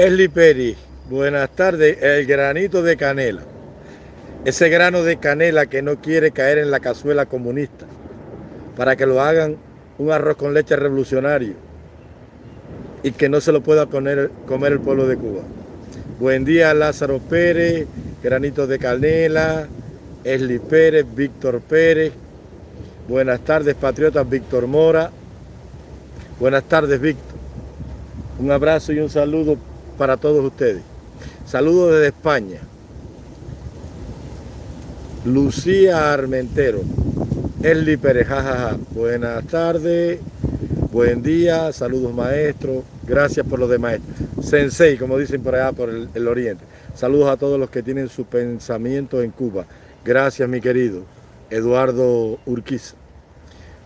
Esli Peri, buenas tardes. El granito de canela. Ese grano de canela que no quiere caer en la cazuela comunista para que lo hagan un arroz con leche revolucionario y que no se lo pueda comer, el pueblo de Cuba. Buen día Lázaro Pérez, Granito de Canela, Esli Pérez, Víctor Pérez. Buenas tardes, patriotas Víctor Mora. Buenas tardes, Víctor. Un abrazo y un saludo para todos ustedes. Saludos desde España. Lucía Armentero. Esli Pérez, jajaja. Buenas tardes. Buen día. Saludos, maestro. Gracias por lo de maestro. Sensei, como dicen por allá, por el, el oriente. Saludos a todos los que tienen su pensamiento en Cuba. Gracias, mi querido Eduardo Urquiza.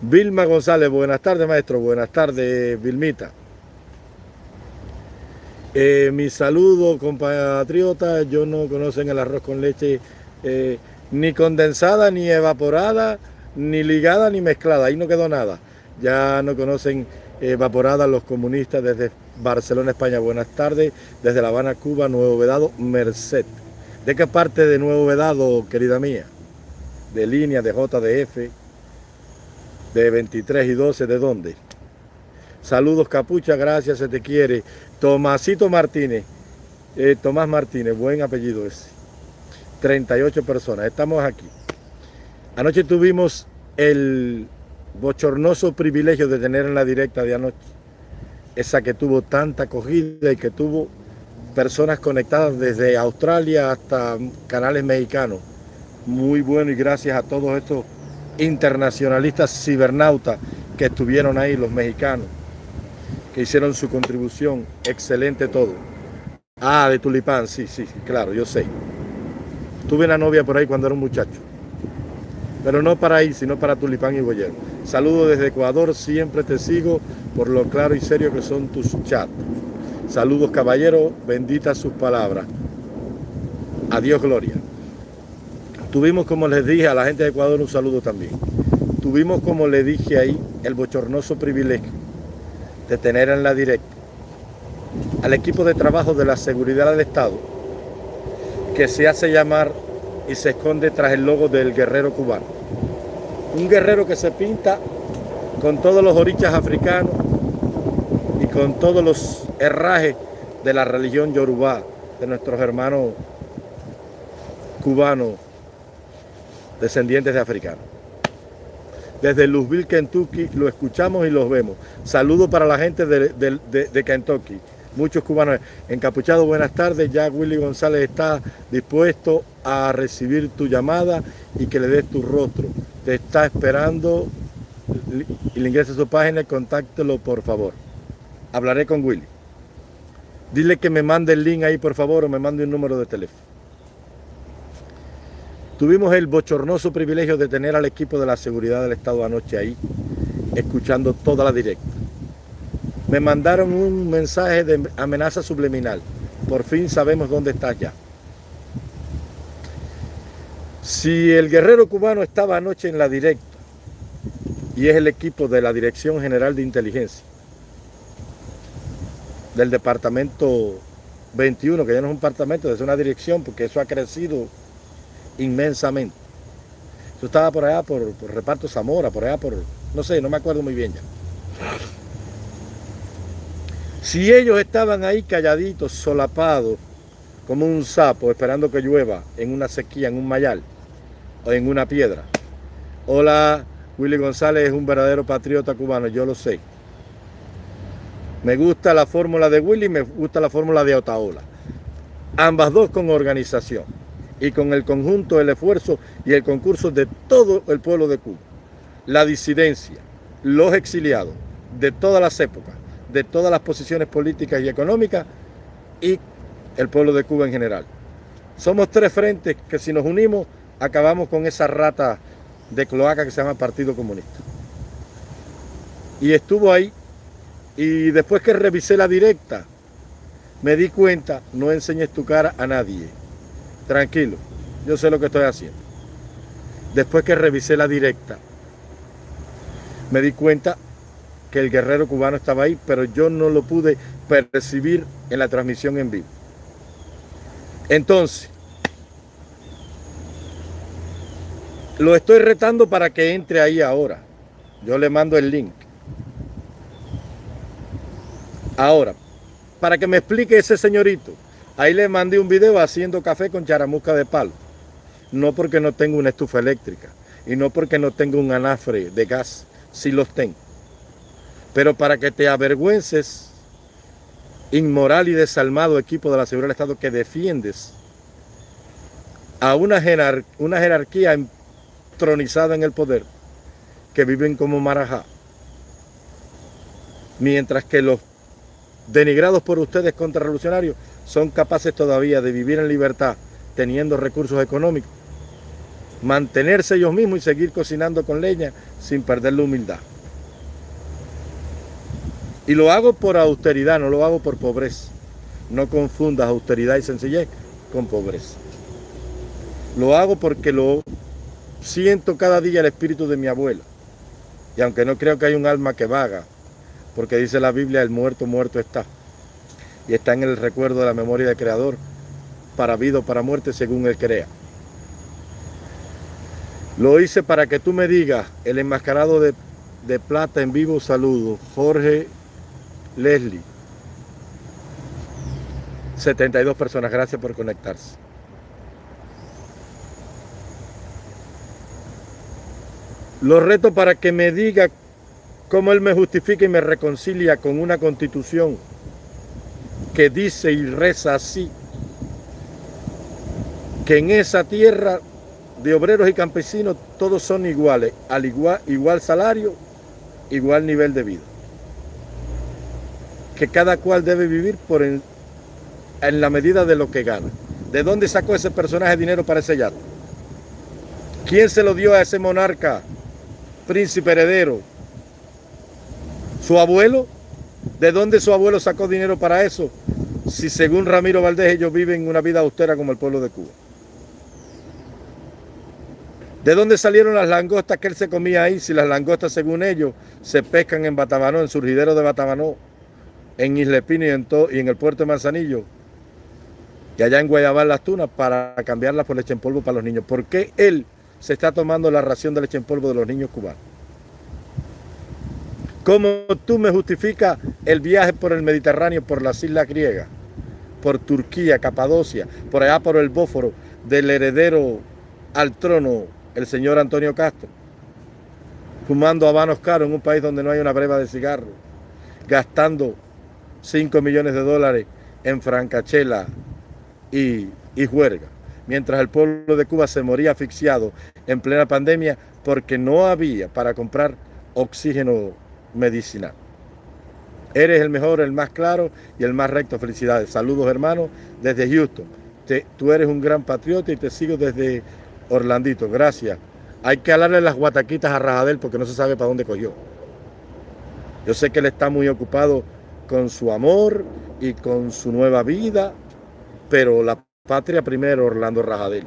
Vilma González, buenas tardes, maestro. Buenas tardes, Vilmita. Eh, mi saludo, compatriotas. Yo no conocen el arroz con leche eh, ni condensada, ni evaporada, ni ligada, ni mezclada. Ahí no quedó nada. Ya no conocen evaporada los comunistas desde Barcelona, España. Buenas tardes. Desde La Habana, Cuba, Nuevo Vedado, Merced. ¿De qué parte de Nuevo Vedado, querida mía? De línea, de JDF, de 23 y 12, ¿de dónde? Saludos, Capucha, gracias, se te quiere. Tomasito Martínez, eh, Tomás Martínez, buen apellido ese. 38 personas, estamos aquí. Anoche tuvimos el bochornoso privilegio de tener en la directa de anoche, esa que tuvo tanta acogida y que tuvo personas conectadas desde Australia hasta canales mexicanos. Muy bueno y gracias a todos estos internacionalistas cibernautas que estuvieron ahí, los mexicanos, que hicieron su contribución. Excelente todo. Ah, de Tulipán, sí, sí, claro, yo sé. Tuve una novia por ahí cuando era un muchacho. Pero no para ahí, sino para Tulipán y Boyero. Saludos desde Ecuador, siempre te sigo por lo claro y serio que son tus chats. Saludos caballero, benditas sus palabras. Adiós gloria. Tuvimos, como les dije a la gente de Ecuador, un saludo también. Tuvimos, como le dije ahí, el bochornoso privilegio de tener en la directa al equipo de trabajo de la seguridad del Estado que se hace llamar y se esconde tras el logo del guerrero cubano. Un guerrero que se pinta con todos los orichas africanos y con todos los herrajes de la religión yorubá, de nuestros hermanos cubanos descendientes de africanos. Desde Louisville, Kentucky, lo escuchamos y los vemos. Saludos para la gente de, de, Kentucky. Muchos cubanos encapuchados, buenas tardes. Ya Willy González está dispuesto a recibir tu llamada y que le des tu rostro. Te está esperando y le ingrese a su página, contáctelo por favor. Hablaré con Willy. Dile que me mande el link ahí por favor o me mande un número de teléfono. Tuvimos el bochornoso privilegio de tener al equipo de la seguridad del Estado anoche ahí, escuchando toda la directa. Me mandaron un mensaje de amenaza subliminal. Por fin sabemos dónde estás ya. Si el guerrero cubano estaba anoche en la directa y es el equipo de la Dirección General de Inteligencia del Departamento 21, que ya no es un departamento, es una dirección porque eso ha crecido inmensamente. Yo estaba por allá por, Reparto Zamora, por allá por, no sé, no me acuerdo muy bien ya. Si ellos estaban ahí calladitos, solapados, como un sapo, esperando que llueva en una sequía, en un mayal, o en una piedra. Hola, Willy González es un verdadero patriota cubano, yo lo sé. Me gusta la fórmula de Willy, me gusta la fórmula de Otaola. Ambas dos con organización y con el conjunto, el esfuerzo y el concurso de todo el pueblo de Cuba. La disidencia, los exiliados de todas las épocas, de todas las posiciones políticas y económicas y el pueblo de Cuba en general. Somos tres frentes que si nos unimos acabamos con esa rata de cloaca que se llama Partido Comunista. Y estuvo ahí y después que revisé la directa me di cuenta, no enseñes tu cara a nadie tranquilo, yo sé lo que estoy haciendo. Después que revisé la directa, me di cuenta que el guerrero cubano estaba ahí, pero yo no lo pude percibir en la transmisión en vivo. Entonces, lo estoy retando para que entre ahí ahora. Yo le mando el link. Ahora, para que me explique ese señorito, ahí le mandé un video haciendo café con charamusca de palo. No porque no tengo una estufa eléctrica y no porque no tengo un anafre de gas, si los tengo. Pero para que te avergüences, inmoral y desalmado equipo de la seguridad del Estado que defiendes a una, una jerarquía entronizada en el poder, que viven como marajá, mientras que los denigrados por ustedes contrarrevolucionarios son capaces todavía de vivir en libertad teniendo recursos económicos, mantenerse ellos mismos y seguir cocinando con leña sin perder la humildad. Y lo hago por austeridad, no lo hago por pobreza. No confundas austeridad y sencillez con pobreza. Lo hago porque lo siento cada día el espíritu de mi abuela. Y aunque no creo que hay un alma que vaga, porque dice la Biblia, el muerto, muerto está. Y está en el recuerdo de la memoria del Creador, para vida o para muerte, según Él crea. Lo hice para que tú me digas, el enmascarado de, plata en vivo saludo, Jorge Leslie. 72 personas, gracias por conectarse. Lo reto para que me diga cómo él me justifica y me reconcilia con una constitución que dice y reza así, que en esa tierra de obreros y campesinos todos son iguales, al igual, igual salario, igual nivel de vida. Que cada cual debe vivir por en, en la medida de lo que gana. ¿De dónde sacó ese personaje dinero para ese yato? ¿Quién se lo dio a ese monarca príncipe heredero? ¿Su abuelo? ¿De dónde su abuelo sacó dinero para eso? Si según Ramiro Valdés ellos viven una vida austera como el pueblo de Cuba. ¿De dónde salieron las langostas que él se comía ahí? Si las langostas, según ellos, se pescan en Batabanó, en surgidero de Batabanó, en Isla Espina y en, y en el puerto de Manzanillo, y allá en Guayabal las tunas, para cambiarlas por leche en polvo para los niños. ¿Por qué él se está tomando la ración de leche en polvo de los niños cubanos. ¿Cómo tú me justificas el viaje por el Mediterráneo, por las islas griegas, por Turquía, Capadocia, por allá por el Bóforo, del heredero al trono, el señor Antonio Castro, fumando habanos caros en un país donde no hay una breva de cigarro, gastando 5 millones de dólares en francachela y, y juerga? mientras el pueblo de Cuba se moría asfixiado en plena pandemia porque no había para comprar oxígeno medicinal. Eres el mejor, el más claro y el más recto. Felicidades. Saludos hermanos desde Houston. tú eres un gran patriota y te sigo desde Orlandito. Gracias. Hay que hablarle las guataquitas a Rajadel porque no se sabe para dónde cogió. Yo sé que él está muy ocupado con su amor y con su nueva vida, pero la Patria primero, Orlando Rajadel.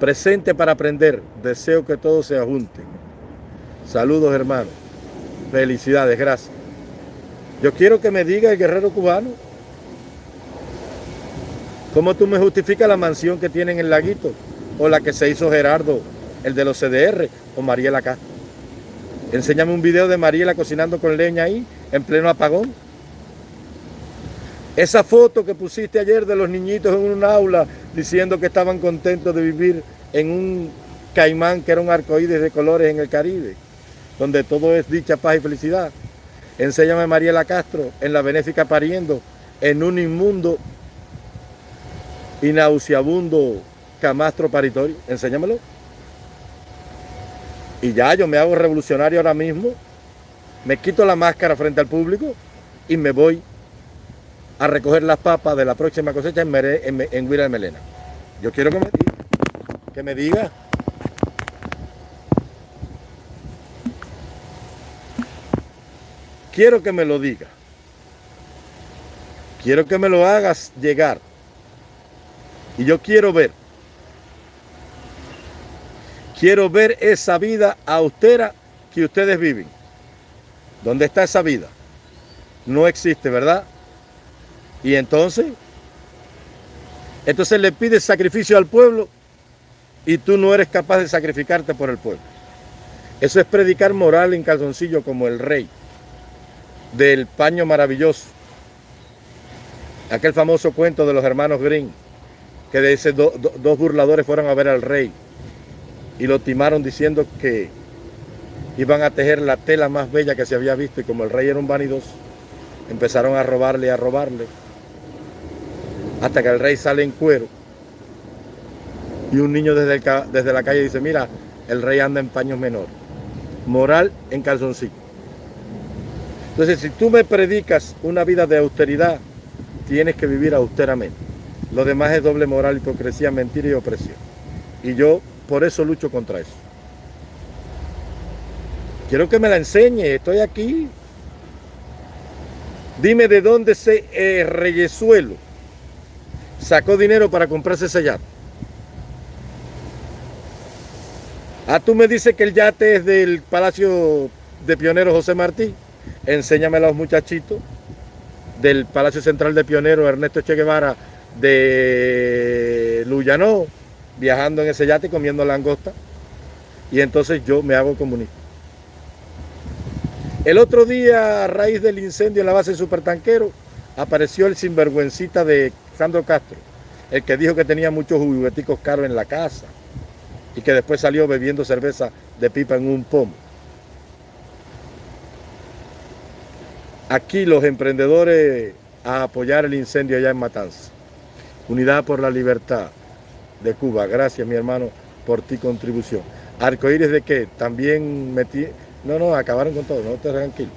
Presente para aprender. Deseo que todos se ajunten. Saludos, hermanos. Felicidades, gracias. Yo quiero que me diga el guerrero cubano. ¿Cómo tú me justificas la mansión que tiene en el laguito? O la que se hizo Gerardo, el de los CDR, o Mariela acá. Enséñame un video de Mariela cocinando con leña ahí, en pleno apagón. Esa foto que pusiste ayer de los niñitos en un aula diciendo que estaban contentos de vivir en un caimán que era un arcoíris de colores en el Caribe, donde todo es dicha, paz y felicidad. Enséñame Mariela Castro en la benéfica pariendo en un inmundo y nauseabundo camastro paritorio. Enséñamelo. Y ya yo me hago revolucionario ahora mismo, me quito la máscara frente al público y me voy a recoger las papas de la próxima cosecha en, en, Huira de Melena. Yo quiero que me diga, que me diga. Quiero que me lo diga. Quiero que me lo hagas llegar. Y yo quiero ver. Quiero ver esa vida austera que ustedes viven. ¿Dónde está esa vida? No existe, ¿verdad? Y entonces, entonces le pides sacrificio al pueblo y tú no eres capaz de sacrificarte por el pueblo. Eso es predicar moral en calzoncillo como el rey del paño maravilloso. Aquel famoso cuento de los hermanos Green, que de esos dos burladores fueron a ver al rey y lo timaron diciendo que iban a tejer la tela más bella que se había visto y como el rey era un vanidoso, empezaron a robarle y a robarle hasta que el rey sale en cuero y un niño desde, desde la calle dice, mira, el rey anda en paños menores. Moral en calzoncillo. Entonces, si tú me predicas una vida de austeridad, tienes que vivir austeramente. Lo demás es doble moral, hipocresía, mentira y opresión. Y yo por eso lucho contra eso. Quiero que me la enseñe, estoy aquí. Dime de dónde se eh, Reyesuelo sacó dinero para comprarse ese yate. Ah, tú me dices que el yate es del Palacio de Pionero José Martí. Enséñame a los muchachitos del Palacio Central de Pionero Ernesto Che Guevara de Luyanó, viajando en ese yate comiendo langosta. Y entonces yo me hago comunista. El otro día, a raíz del incendio en la base de Supertanquero, apareció el sinvergüencita de Sandro Castro, el que dijo que tenía muchos jugueticos caros en la casa y que después salió bebiendo cerveza de pipa en un pomo. Aquí los emprendedores a apoyar el incendio allá en Matanza. Unidad por la Libertad de Cuba. Gracias, mi hermano, por tu contribución. Arcoíris de qué? También metí... No, no, acabaron con todo, no te tranquilo.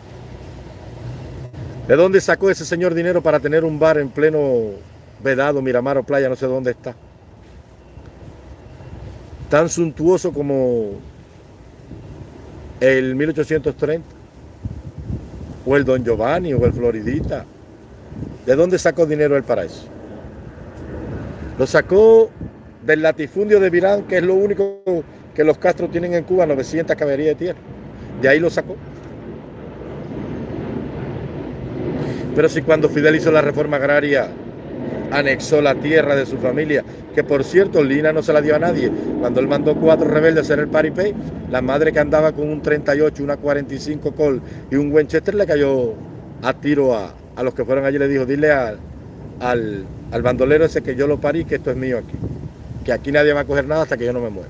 ¿De dónde sacó ese señor dinero para tener un bar en pleno Vedado, Miramar o Playa? No sé dónde está. Tan suntuoso como el 1830. O el Don Giovanni o el Floridita. ¿De dónde sacó dinero él para eso? Lo sacó del latifundio de Virán, que es lo único que los Castro tienen en Cuba, 900 caballerías de tierra. De ahí lo sacó. Pero si cuando Fidel hizo la reforma agraria, anexó la tierra de su familia, que por cierto Lina no se la dio a nadie. Cuando él mandó cuatro rebeldes a hacer el paripé, la madre que andaba con un 38, una 45 Col y un Winchester le cayó a tiro a, a los que fueron allí. Le dijo, dile al, al, al bandolero ese que yo lo parí, que esto es mío aquí. Que aquí nadie va a coger nada hasta que yo no me muera.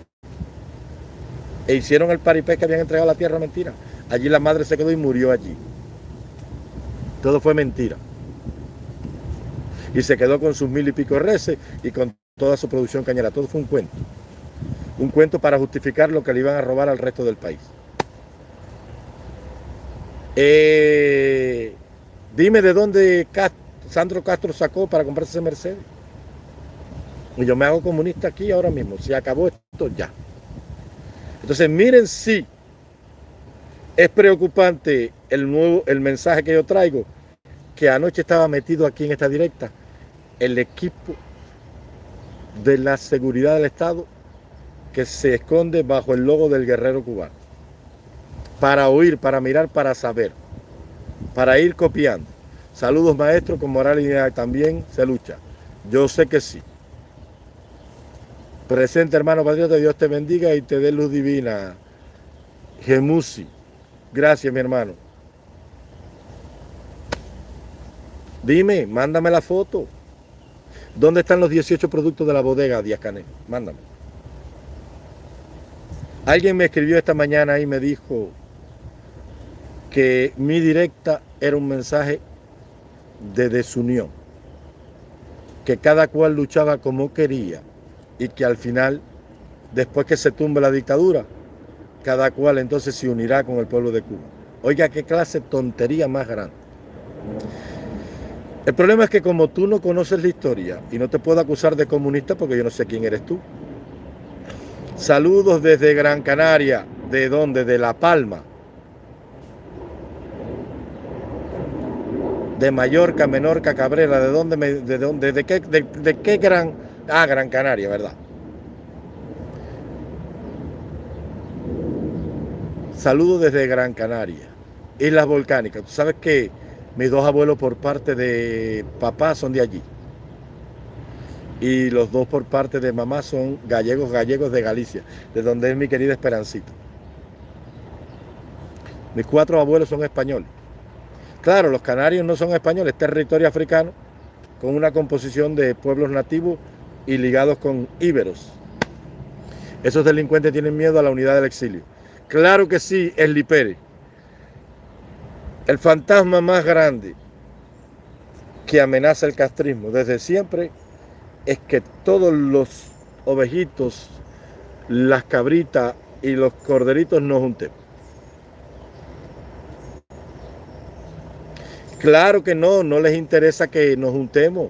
E hicieron el paripé que habían entregado la tierra mentira. Allí la madre se quedó y murió allí. Todo fue mentira. Y se quedó con sus mil y pico reces y con toda su producción cañera. Todo fue un cuento. Un cuento para justificar lo que le iban a robar al resto del país. Eh, dime de dónde Sandro Castro sacó para comprarse ese Mercedes. Y yo me hago comunista aquí ahora mismo. Se acabó esto ya. Entonces miren si es preocupante el nuevo el mensaje que yo traigo que anoche estaba metido aquí en esta directa el equipo de la seguridad del Estado que se esconde bajo el logo del guerrero cubano. Para oír, para mirar, para saber, para ir copiando. Saludos maestros, con moral y también se lucha. Yo sé que sí. Presente hermano patriota, Dios te bendiga y te dé luz divina. Gemusi. Gracias mi hermano. Dime, mándame la foto. ¿Dónde están los 18 productos de la bodega Díaz Canel? Mándame. Alguien me escribió esta mañana y me dijo que mi directa era un mensaje de desunión, que cada cual luchaba como quería y que al final, después que se tumbe la dictadura, cada cual entonces se unirá con el pueblo de Cuba. Oiga, qué clase de tontería más grande. El problema es que como tú no conoces la historia y no te puedo acusar de comunista porque yo no sé quién eres tú. Saludos desde Gran Canaria. ¿De dónde? De La Palma. De Mallorca, Menorca, Cabrera. ¿De dónde? Me, de, dónde de, qué, de, qué Gran... Ah, Gran Canaria, ¿verdad? Saludo desde Gran Canaria, Islas Volcánicas. Tú sabes que mis dos abuelos por parte de papá son de allí. Y los dos por parte de mamá son gallegos, gallegos de Galicia, de donde es mi querida Esperancito. Mis cuatro abuelos son españoles. Claro, los canarios no son españoles, es territorio africano con una composición de pueblos nativos y ligados con íberos. Esos delincuentes tienen miedo a la unidad del exilio. Claro que sí, el Lipere. El fantasma más grande que amenaza el castrismo desde siempre es que todos los ovejitos, las cabritas y los corderitos nos juntemos. Claro que no, no les interesa que nos juntemos.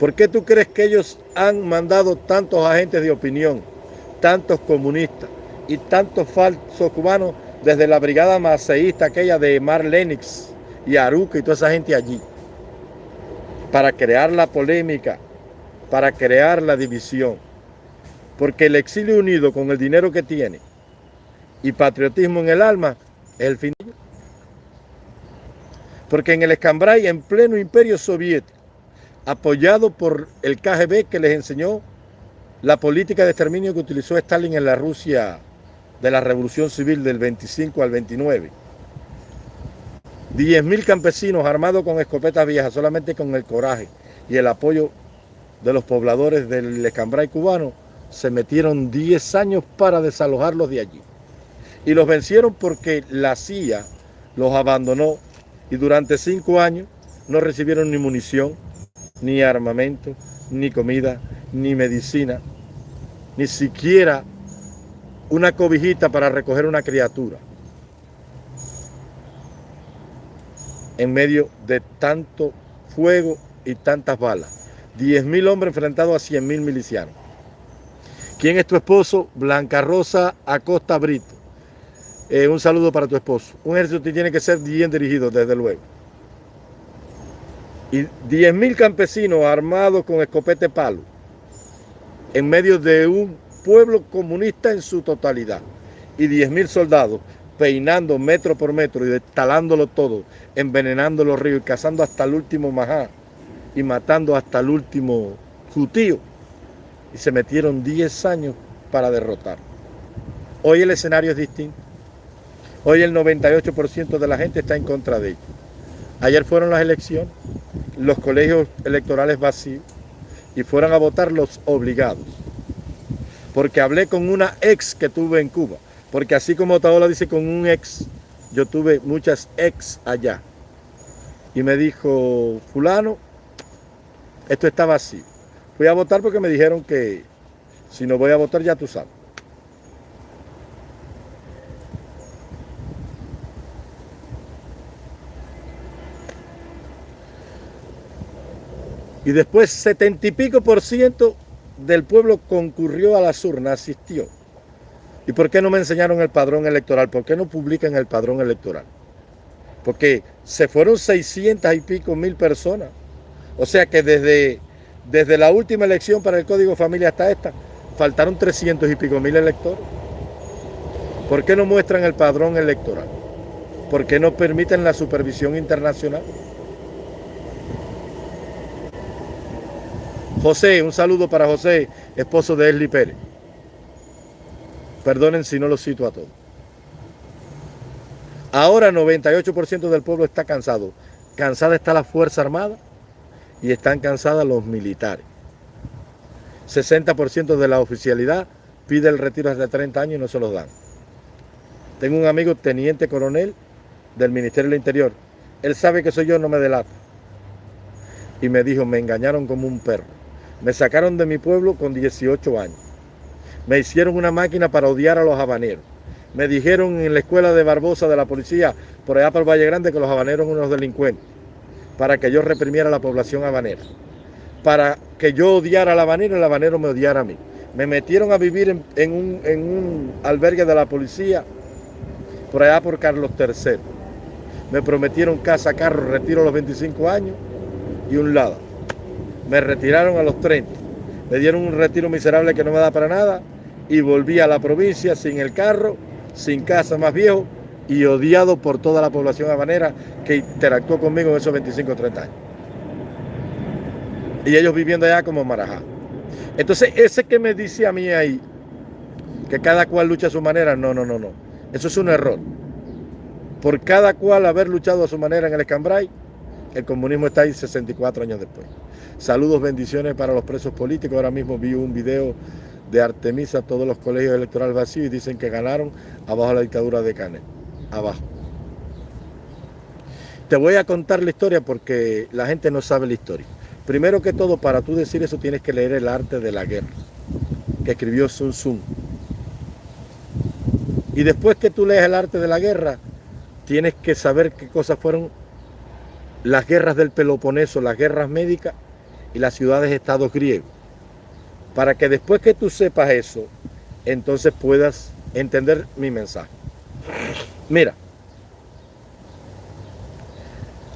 ¿Por qué tú crees que ellos han mandado tantos agentes de opinión, tantos comunistas y tantos falsos cubanos desde la brigada maceísta aquella de Mar Lennox y Aruca y toda esa gente allí? Para crear la polémica, para crear la división. Porque el exilio unido con el dinero que tiene y patriotismo en el alma es el fin. Porque en el Escambray, en pleno imperio soviético, apoyado por el KGB que les enseñó la política de exterminio que utilizó Stalin en la Rusia de la Revolución Civil del 25 al 29. 10.000 campesinos armados con escopetas viejas, solamente con el coraje y el apoyo de los pobladores del Escambray cubano, se metieron 10 años para desalojarlos de allí. Y los vencieron porque la CIA los abandonó y durante cinco años no recibieron ni munición, ni armamento, ni comida, ni medicina, ni siquiera una cobijita para recoger una criatura. En medio de tanto fuego y tantas balas. 10.000 hombres enfrentados a 100.000 milicianos. ¿Quién es tu esposo? Blanca Rosa Acosta Brito. Eh, un saludo para tu esposo. Un ejército tiene que ser bien dirigido, desde luego. Y 10.000 campesinos armados con escopete palo, en medio de un pueblo comunista en su totalidad. Y 10.000 soldados peinando metro por metro y destalándolo todo, envenenando los ríos y cazando hasta el último majá y matando hasta el último jutío. Y se metieron 10 años para derrotar. Hoy el escenario es distinto. Hoy el 98% de la gente está en contra de ellos. Ayer fueron las elecciones, los colegios electorales vacíos y fueron a votar los obligados. Porque hablé con una ex que tuve en Cuba. Porque así como Taola dice con un ex, yo tuve muchas ex allá. Y me dijo, fulano, esto está vacío. Fui a votar porque me dijeron que si no voy a votar ya tú sabes. Y después setenta y pico por ciento del pueblo concurrió a las urnas, asistió. ¿Y por qué no me enseñaron el padrón electoral? ¿Por qué no publican el padrón electoral? Porque se fueron 600 y pico mil personas. O sea que desde, desde la última elección para el Código Familia hasta esta, faltaron 300 y pico mil electores. ¿Por qué no muestran el padrón electoral? ¿Por qué no permiten la supervisión internacional? José, un saludo para José, esposo de Esli Pérez. Perdonen si no lo cito a todos. Ahora 98% del pueblo está cansado. Cansada está la Fuerza Armada y están cansadas los militares. 60% de la oficialidad pide el retiro de 30 años y no se los dan. Tengo un amigo teniente coronel del Ministerio del Interior. Él sabe que soy yo, no me delata. Y me dijo, me engañaron como un perro. Me sacaron de mi pueblo con 18 años. Me hicieron una máquina para odiar a los habaneros. Me dijeron en la escuela de Barbosa de la policía, por allá por Valle Grande, que los habaneros eran unos delincuentes. Para que yo reprimiera a la población habanera. Para que yo odiara al habanero y el habanero me odiara a mí. Me metieron a vivir en, un, en un albergue de la policía por allá por Carlos III. Me prometieron casa, carro, retiro a los 25 años y un lado. Me retiraron a los 30. Me dieron un retiro miserable que no me da para nada y volví a la provincia sin el carro sin casa, más viejo y odiado por toda la población habanera que interactuó conmigo en esos 25 o 30 años. Y ellos viviendo allá como Marajá. Entonces, ese que me dice a mí ahí, que cada cual lucha a su manera, no, no, no, no. Eso es un error. Por cada cual haber luchado a su manera en el Escambray, el comunismo está ahí 64 años después. Saludos, bendiciones para los presos políticos. Ahora mismo vi un video de Artemisa, todos los colegios electorales vacíos y dicen que ganaron abajo la dictadura de Canet. Abajo. Te voy a contar la historia porque la gente no sabe la historia. Primero que todo, para tú decir eso tienes que leer el arte de la guerra, que escribió Sun Tzu. Y después que tú lees el arte de la guerra, tienes que saber qué cosas fueron las guerras del Peloponeso, las guerras médicas y las ciudades-estados griegos. Para que después que tú sepas eso, entonces puedas entender mi mensaje. Mira,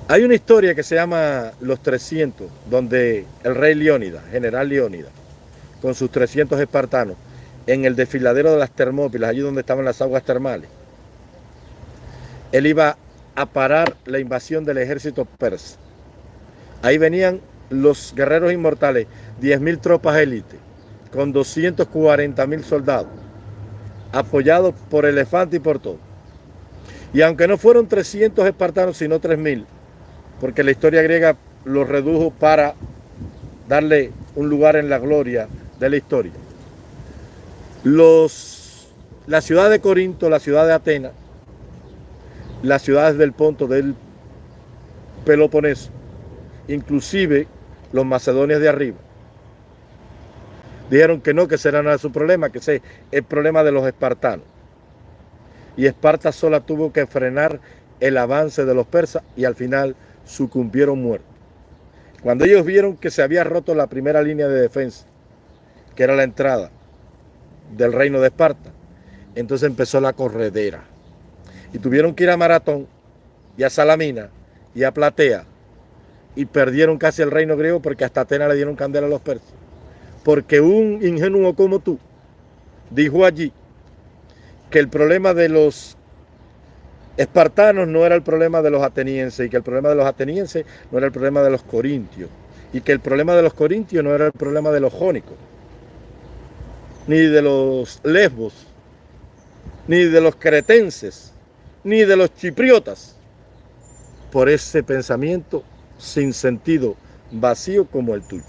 hay una historia que se llama Los 300, donde el rey Leónidas, general Leónidas, con sus 300 espartanos, en el desfiladero de las Termópilas, allí donde estaban las aguas termales, él iba a parar la invasión del ejército persa. Ahí venían los guerreros inmortales, 10.000 tropas élite, con 240.000 soldados, apoyados por elefante y por todo. Y aunque no fueron 300 espartanos, sino 3.000, porque la historia griega los redujo para darle un lugar en la gloria de la historia. Los, la ciudad de Corinto, la ciudad de Atenas, las ciudades del Ponto, del Peloponeso, inclusive los macedonios de arriba. Dijeron que no, que será nada su problema, que es el problema de los espartanos. Y Esparta sola tuvo que frenar el avance de los persas y al final sucumbieron muertos. Cuando ellos vieron que se había roto la primera línea de defensa, que era la entrada del reino de Esparta, entonces empezó la corredera y tuvieron que ir a Maratón y a Salamina y a Platea y perdieron casi el reino griego porque hasta Atenas le dieron candela a los persas. Porque un ingenuo como tú dijo allí que el problema de los espartanos no era el problema de los atenienses y que el problema de los atenienses no era el problema de los corintios y que el problema de los corintios no era el problema de los jónicos ni de los lesbos ni de los cretenses ni de los chipriotas por ese pensamiento sin sentido, vacío como el tuyo.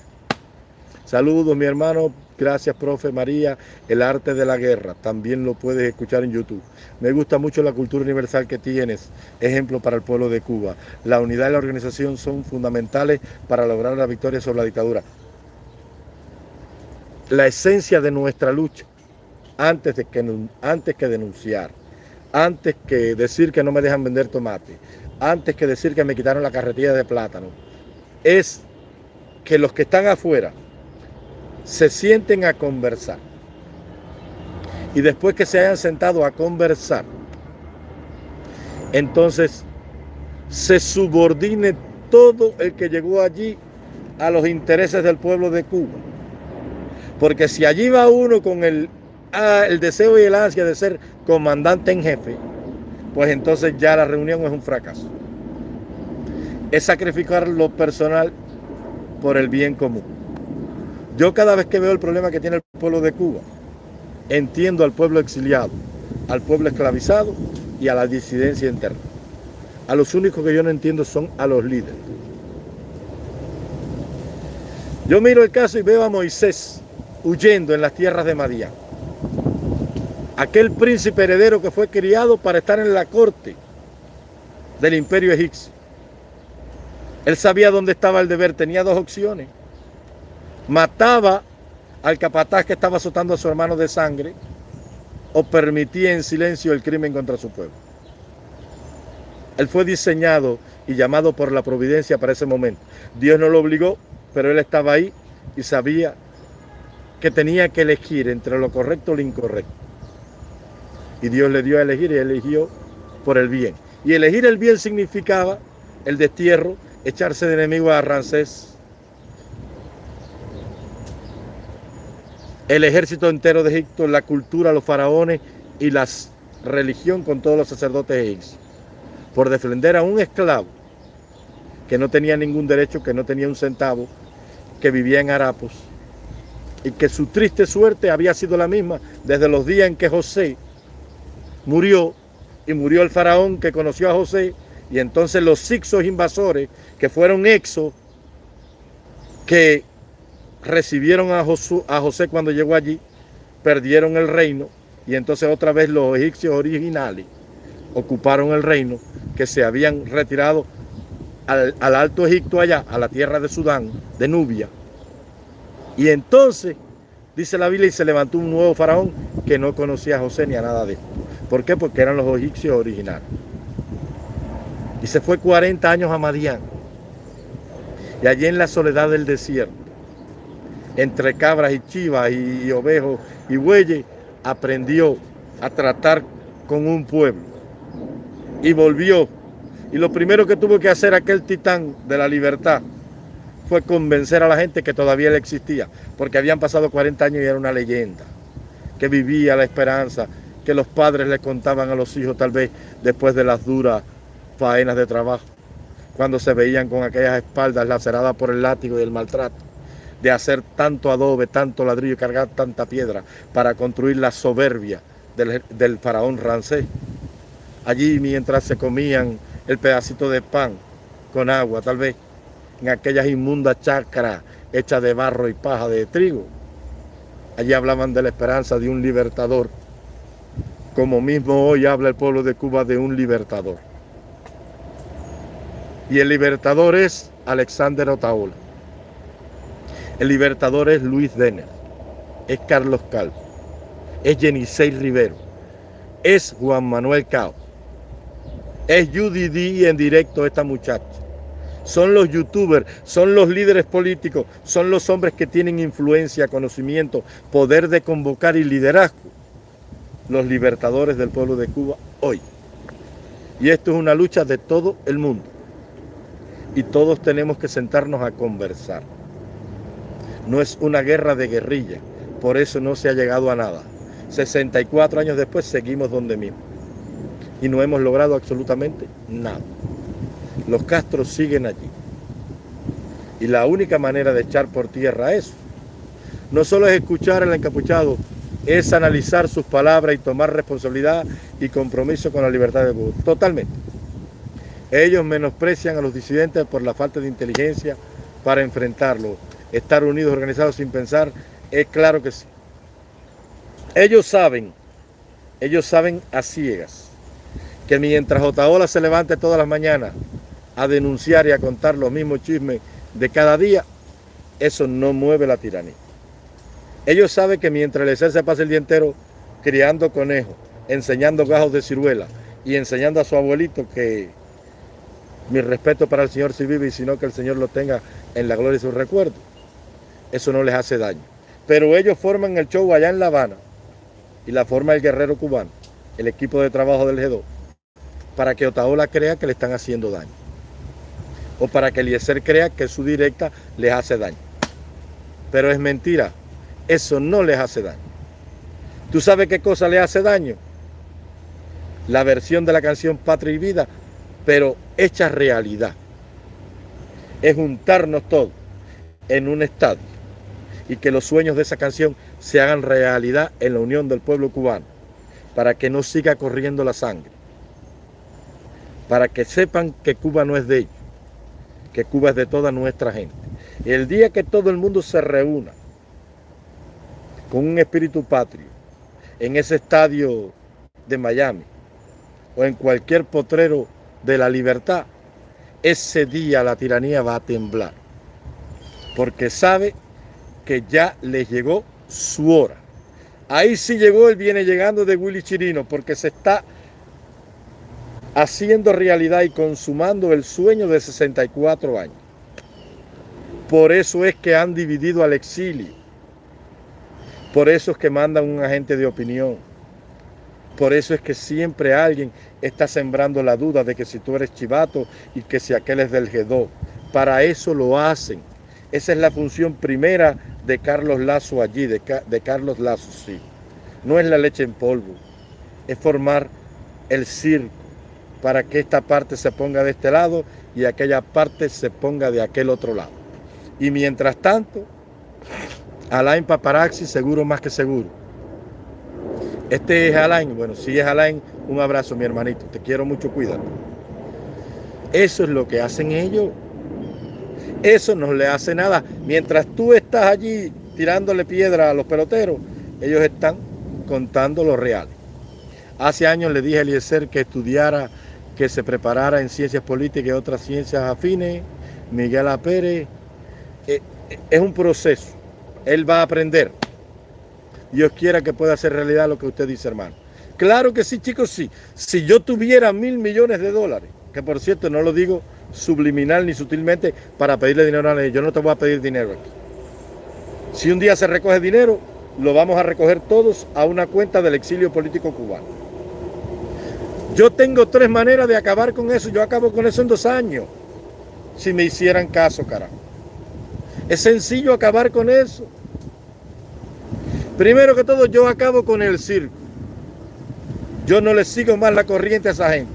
Saludos mi hermano, gracias profe María, el arte de la guerra, también lo puedes escuchar en YouTube. Me gusta mucho la cultura universal que tienes, ejemplo para el pueblo de Cuba. La unidad y la organización son fundamentales para lograr la victoria sobre la dictadura. La esencia de nuestra lucha, antes, de que, antes que denunciar, antes que decir que no me dejan vender tomate, antes que decir que me quitaron la carretilla de plátano, es que los que están afuera se sienten a conversar. Y después que se hayan sentado a conversar, entonces se subordine todo el que llegó allí a los intereses del pueblo de Cuba. Porque si allí va uno con el el deseo y el ansia de ser comandante en jefe, pues entonces ya la reunión es un fracaso. Es sacrificar lo personal por el bien común. Yo cada vez que veo el problema que tiene el pueblo de Cuba, entiendo al pueblo exiliado, al pueblo esclavizado y a la disidencia interna. A los únicos que yo no entiendo son a los líderes. Yo miro el caso y veo a Moisés huyendo en las tierras de Madián aquel príncipe heredero que fue criado para estar en la corte del imperio egipcio. Él sabía dónde estaba el deber, tenía dos opciones. Mataba al capataz que estaba azotando a su hermano de sangre o permitía en silencio el crimen contra su pueblo. Él fue diseñado y llamado por la providencia para ese momento. Dios no lo obligó, pero él estaba ahí y sabía que tenía que elegir entre lo correcto y lo incorrecto. Y Dios le dio a elegir y eligió por el bien. Y elegir el bien significaba el destierro, echarse de enemigo a Ramsés. El ejército entero de Egipto, la cultura, los faraones y las religión con todos los sacerdotes egipcios, por defender a un esclavo que no tenía ningún derecho, que no tenía un centavo, que vivía en harapos y que su triste suerte había sido la misma desde los días en que José murió y murió el faraón que conoció a José y entonces los sixos invasores que fueron exos que recibieron a José, a José cuando llegó allí, perdieron el reino y entonces otra vez los egipcios originales ocuparon el reino que se habían retirado al, al, Alto Egipto allá, a la tierra de Sudán, de Nubia. Y entonces, dice la Biblia, y se levantó un nuevo faraón que no conocía a José ni a nada de esto. ¿Por qué? Porque eran los egipcios originales. Y se fue 40 años a Madián. Y allí en la soledad del desierto, entre cabras y chivas y ovejos y bueyes, aprendió a tratar con un pueblo. Y volvió. Y lo primero que tuvo que hacer aquel titán de la libertad fue convencer a la gente que todavía él existía, porque habían pasado 40 años y era una leyenda, que vivía la esperanza, que los padres le contaban a los hijos tal vez después de las duras faenas de trabajo, cuando se veían con aquellas espaldas laceradas por el látigo y el maltrato, de hacer tanto adobe, tanto ladrillo y cargar tanta piedra para construir la soberbia del, faraón Rancés. Allí mientras se comían el pedacito de pan con agua, tal vez, en aquellas inmundas chacras hechas de barro y paja de trigo. Allí hablaban de la esperanza de un libertador, como mismo hoy habla el pueblo de Cuba de un libertador. Y el libertador es Alexander Otaola. El libertador es Luis Denner. Es Carlos Calvo. Es Jenisei Rivero. Es Juan Manuel Cao. Es Judy D en directo esta muchacha. Son los youtubers, son los líderes políticos, son los hombres que tienen influencia, conocimiento, poder de convocar y liderazgo. Los libertadores del pueblo de Cuba hoy. Y esto es una lucha de todo el mundo y todos tenemos que sentarnos a conversar. No es una guerra de guerrilla, por eso no se ha llegado a nada. 64 años después seguimos donde mismo y no hemos logrado absolutamente nada. Los Castros siguen allí. Y la única manera de echar por tierra eso, no solo es escuchar al encapuchado, es analizar sus palabras y tomar responsabilidad y compromiso con la libertad de Cuba. Totalmente. Ellos menosprecian a los disidentes por la falta de inteligencia para enfrentarlo. Estar unidos, organizados sin pensar, es claro que sí. Ellos saben, ellos saben a ciegas, que mientras Otaola se levante todas las mañanas a denunciar y a contar los mismos chismes de cada día, eso no mueve la tiranía. Ellos saben que mientras el ser se pasa el día entero criando conejos, enseñando gajos de ciruela y enseñando a su abuelito que mi respeto para el Señor si vive y sino que el Señor lo tenga en la gloria y su recuerdo. Eso no les hace daño. Pero ellos forman el show allá en La Habana y la forma el guerrero cubano, el equipo de trabajo del G2, para que Otaola crea que le están haciendo daño. O para que Eliezer crea que su directa les hace daño. Pero es mentira. Eso no les hace daño. ¿Tú sabes qué cosa le hace daño? La versión de la canción Patria y Vida pero hecha realidad. Es juntarnos todos en un estadio y que los sueños de esa canción se hagan realidad en la unión del pueblo cubano, para que no siga corriendo la sangre, para que sepan que Cuba no es de ellos, que Cuba es de toda nuestra gente. El día que todo el mundo se reúna con un espíritu patrio en ese estadio de Miami o en cualquier potrero de la libertad, ese día la tiranía va a temblar, porque sabe que ya le llegó su hora. Ahí sí llegó, él viene llegando de Willy Chirino, porque se está haciendo realidad y consumando el sueño de 64 años. Por eso es que han dividido al exilio. Por eso es que mandan un agente de opinión por eso es que siempre alguien está sembrando la duda de que si tú eres chivato y que si aquel es del G2. Para eso lo hacen. Esa es la función primera de Carlos Lazo allí, de Carlos Lazo, sí. No es la leche en polvo. es formar el circo para que esta parte se ponga de este lado y aquella parte se ponga de aquel otro lado. Y mientras tanto, Alain Paparazzi seguro más que seguro. Este es Alain, bueno, si es Alain, un abrazo mi hermanito, te quiero mucho, cuídate. Eso es lo que hacen ellos. Eso no le hace nada. Mientras tú estás allí tirándole piedra a los peloteros, ellos están contando lo real. Hace años le dije a Eliezer que estudiara, que se preparara en ciencias políticas y otras ciencias afines. Miguel A. Pérez. Eh, eh, es un proceso. Él va a aprender. Dios quiera que pueda hacer realidad lo que usted dice, hermano. Claro que sí, chicos, sí. Si yo tuviera mil millones de dólares, que por cierto no lo digo subliminal ni sutilmente para pedirle dinero a nadie, yo no te voy a pedir dinero aquí. Si un día se recoge dinero, lo vamos a recoger todos a una cuenta del exilio político cubano. Yo tengo tres maneras de acabar con eso. Yo acabo con eso en dos años. Si me hicieran caso, carajo. Es sencillo acabar con eso. Primero que todo, yo acabo con el circo. Yo no le sigo más la corriente a esa gente.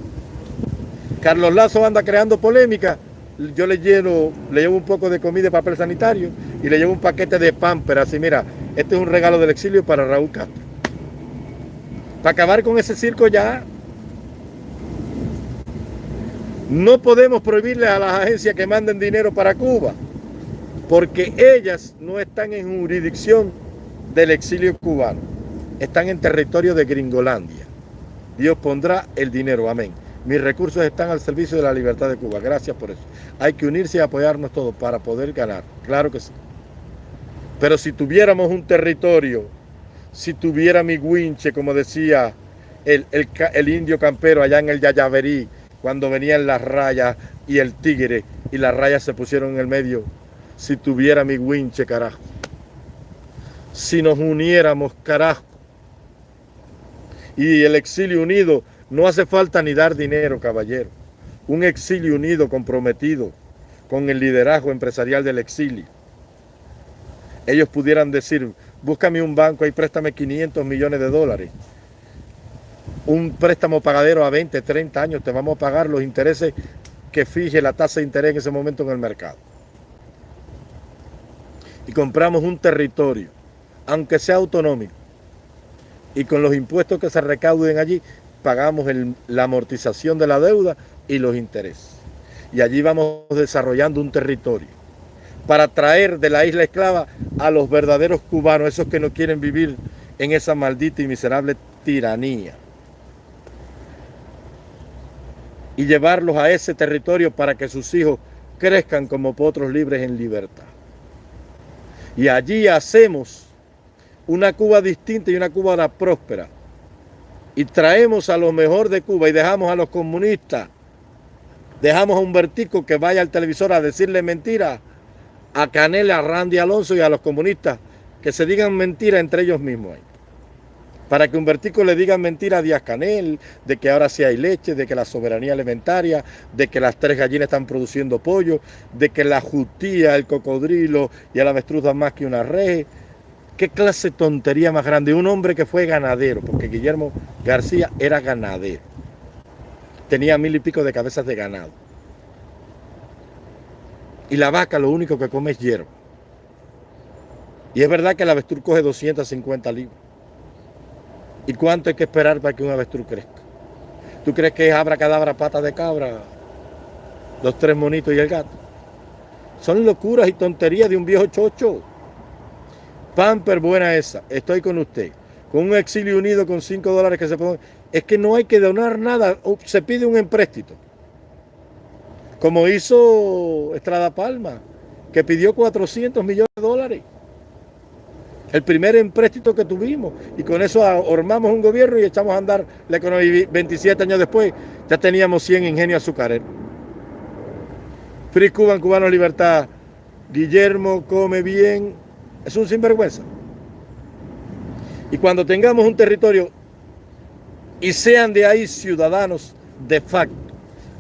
Carlos Lazo anda creando polémica. Yo le llevo, le llevo un poco de comida y papel sanitario y le llevo un paquete de pamper. Así, mira, este es un regalo del exilio para Raúl Castro. Para acabar con ese circo ya. No podemos prohibirle a las agencias que manden dinero para Cuba, porque ellas no están en jurisdicción del exilio cubano están en territorio de Gringolandia. Dios pondrá el dinero, amén. Mis recursos están al servicio de la libertad de Cuba. Gracias por eso. Hay que unirse y apoyarnos todos para poder ganar. Claro que sí. Pero si tuviéramos un territorio, si tuviera mi guinche, como decía el, el indio campero allá en el Yayaverí, cuando venían las rayas y el tigre y las rayas se pusieron en el medio, si tuviera mi guinche, carajo si nos uniéramos, carajo. Y el exilio unido, no hace falta ni dar dinero, caballero. Un exilio unido, comprometido con el liderazgo empresarial del exilio. Ellos pudieran decir, búscame un banco y préstame 500 millones de dólares. Un préstamo pagadero a 20, 30 años, te vamos a pagar los intereses que fije la tasa de interés en ese momento en el mercado. Y compramos un territorio aunque sea autonómico, y con los impuestos que se recauden allí, pagamos la amortización de la deuda y los intereses. Y allí vamos desarrollando un territorio para traer de la isla esclava a los verdaderos cubanos, esos que no quieren vivir en esa maldita y miserable tiranía. Y llevarlos a ese territorio para que sus hijos crezcan como potros libres en libertad. Y allí hacemos una Cuba distinta y una Cuba próspera. Y traemos a lo mejor de Cuba y dejamos a los comunistas, dejamos a un vertico que vaya al televisor a decirle mentiras a Canel, a Randy Alonso y a los comunistas, que se digan mentiras entre ellos mismos. Para que un vertico le diga mentira a Díaz Canel, de que ahora sí hay leche, de que la soberanía alimentaria, de que las tres gallinas están produciendo pollo, de que la jutía, el cocodrilo y el avestruz dan más que una red, ¿Qué clase de tontería más grande? Un hombre que fue ganadero, porque Guillermo García era ganadero. Tenía mil y pico de cabezas de ganado. Y la vaca lo único que come es hierba. Y es verdad que el avestruz coge 250 libras. ¿Y cuánto hay que esperar para que un avestruz crezca? ¿Tú crees que es abra cadabra pata de cabra? Los tres monitos y el gato. Son locuras y tonterías de un viejo chocho. Pamper buena esa, estoy con usted. Con un exilio unido con 5 dólares que se pueden... Es que no hay que donar nada, se pide un empréstito. Como hizo Estrada Palma, que pidió 400 millones de dólares. El primer empréstito que tuvimos. Y con eso armamos un gobierno y echamos a andar la economía. 27 años después ya teníamos 100 ingenios azucareros. Free Cuban, Cubano Libertad. Guillermo come bien, es un sinvergüenza. Y cuando tengamos un territorio y sean de ahí ciudadanos de facto,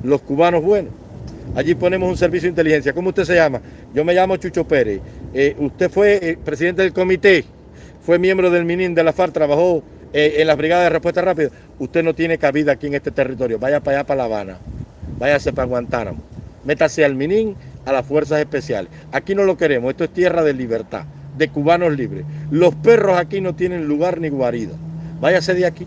los cubanos buenos, allí ponemos un servicio de inteligencia. ¿Cómo usted se llama? Yo me llamo Chucho Pérez. Eh, usted fue eh, presidente del comité, fue miembro del MININ de la FARC, trabajó eh, en las brigadas de respuesta rápida, usted no tiene cabida aquí en este territorio. Vaya para allá, para La Habana. Váyase para Guantánamo. Métase al Minín, a las fuerzas especiales. Aquí no lo queremos. Esto es tierra de libertad, de cubanos libres. Los perros aquí no tienen lugar ni guarida. Váyase de aquí.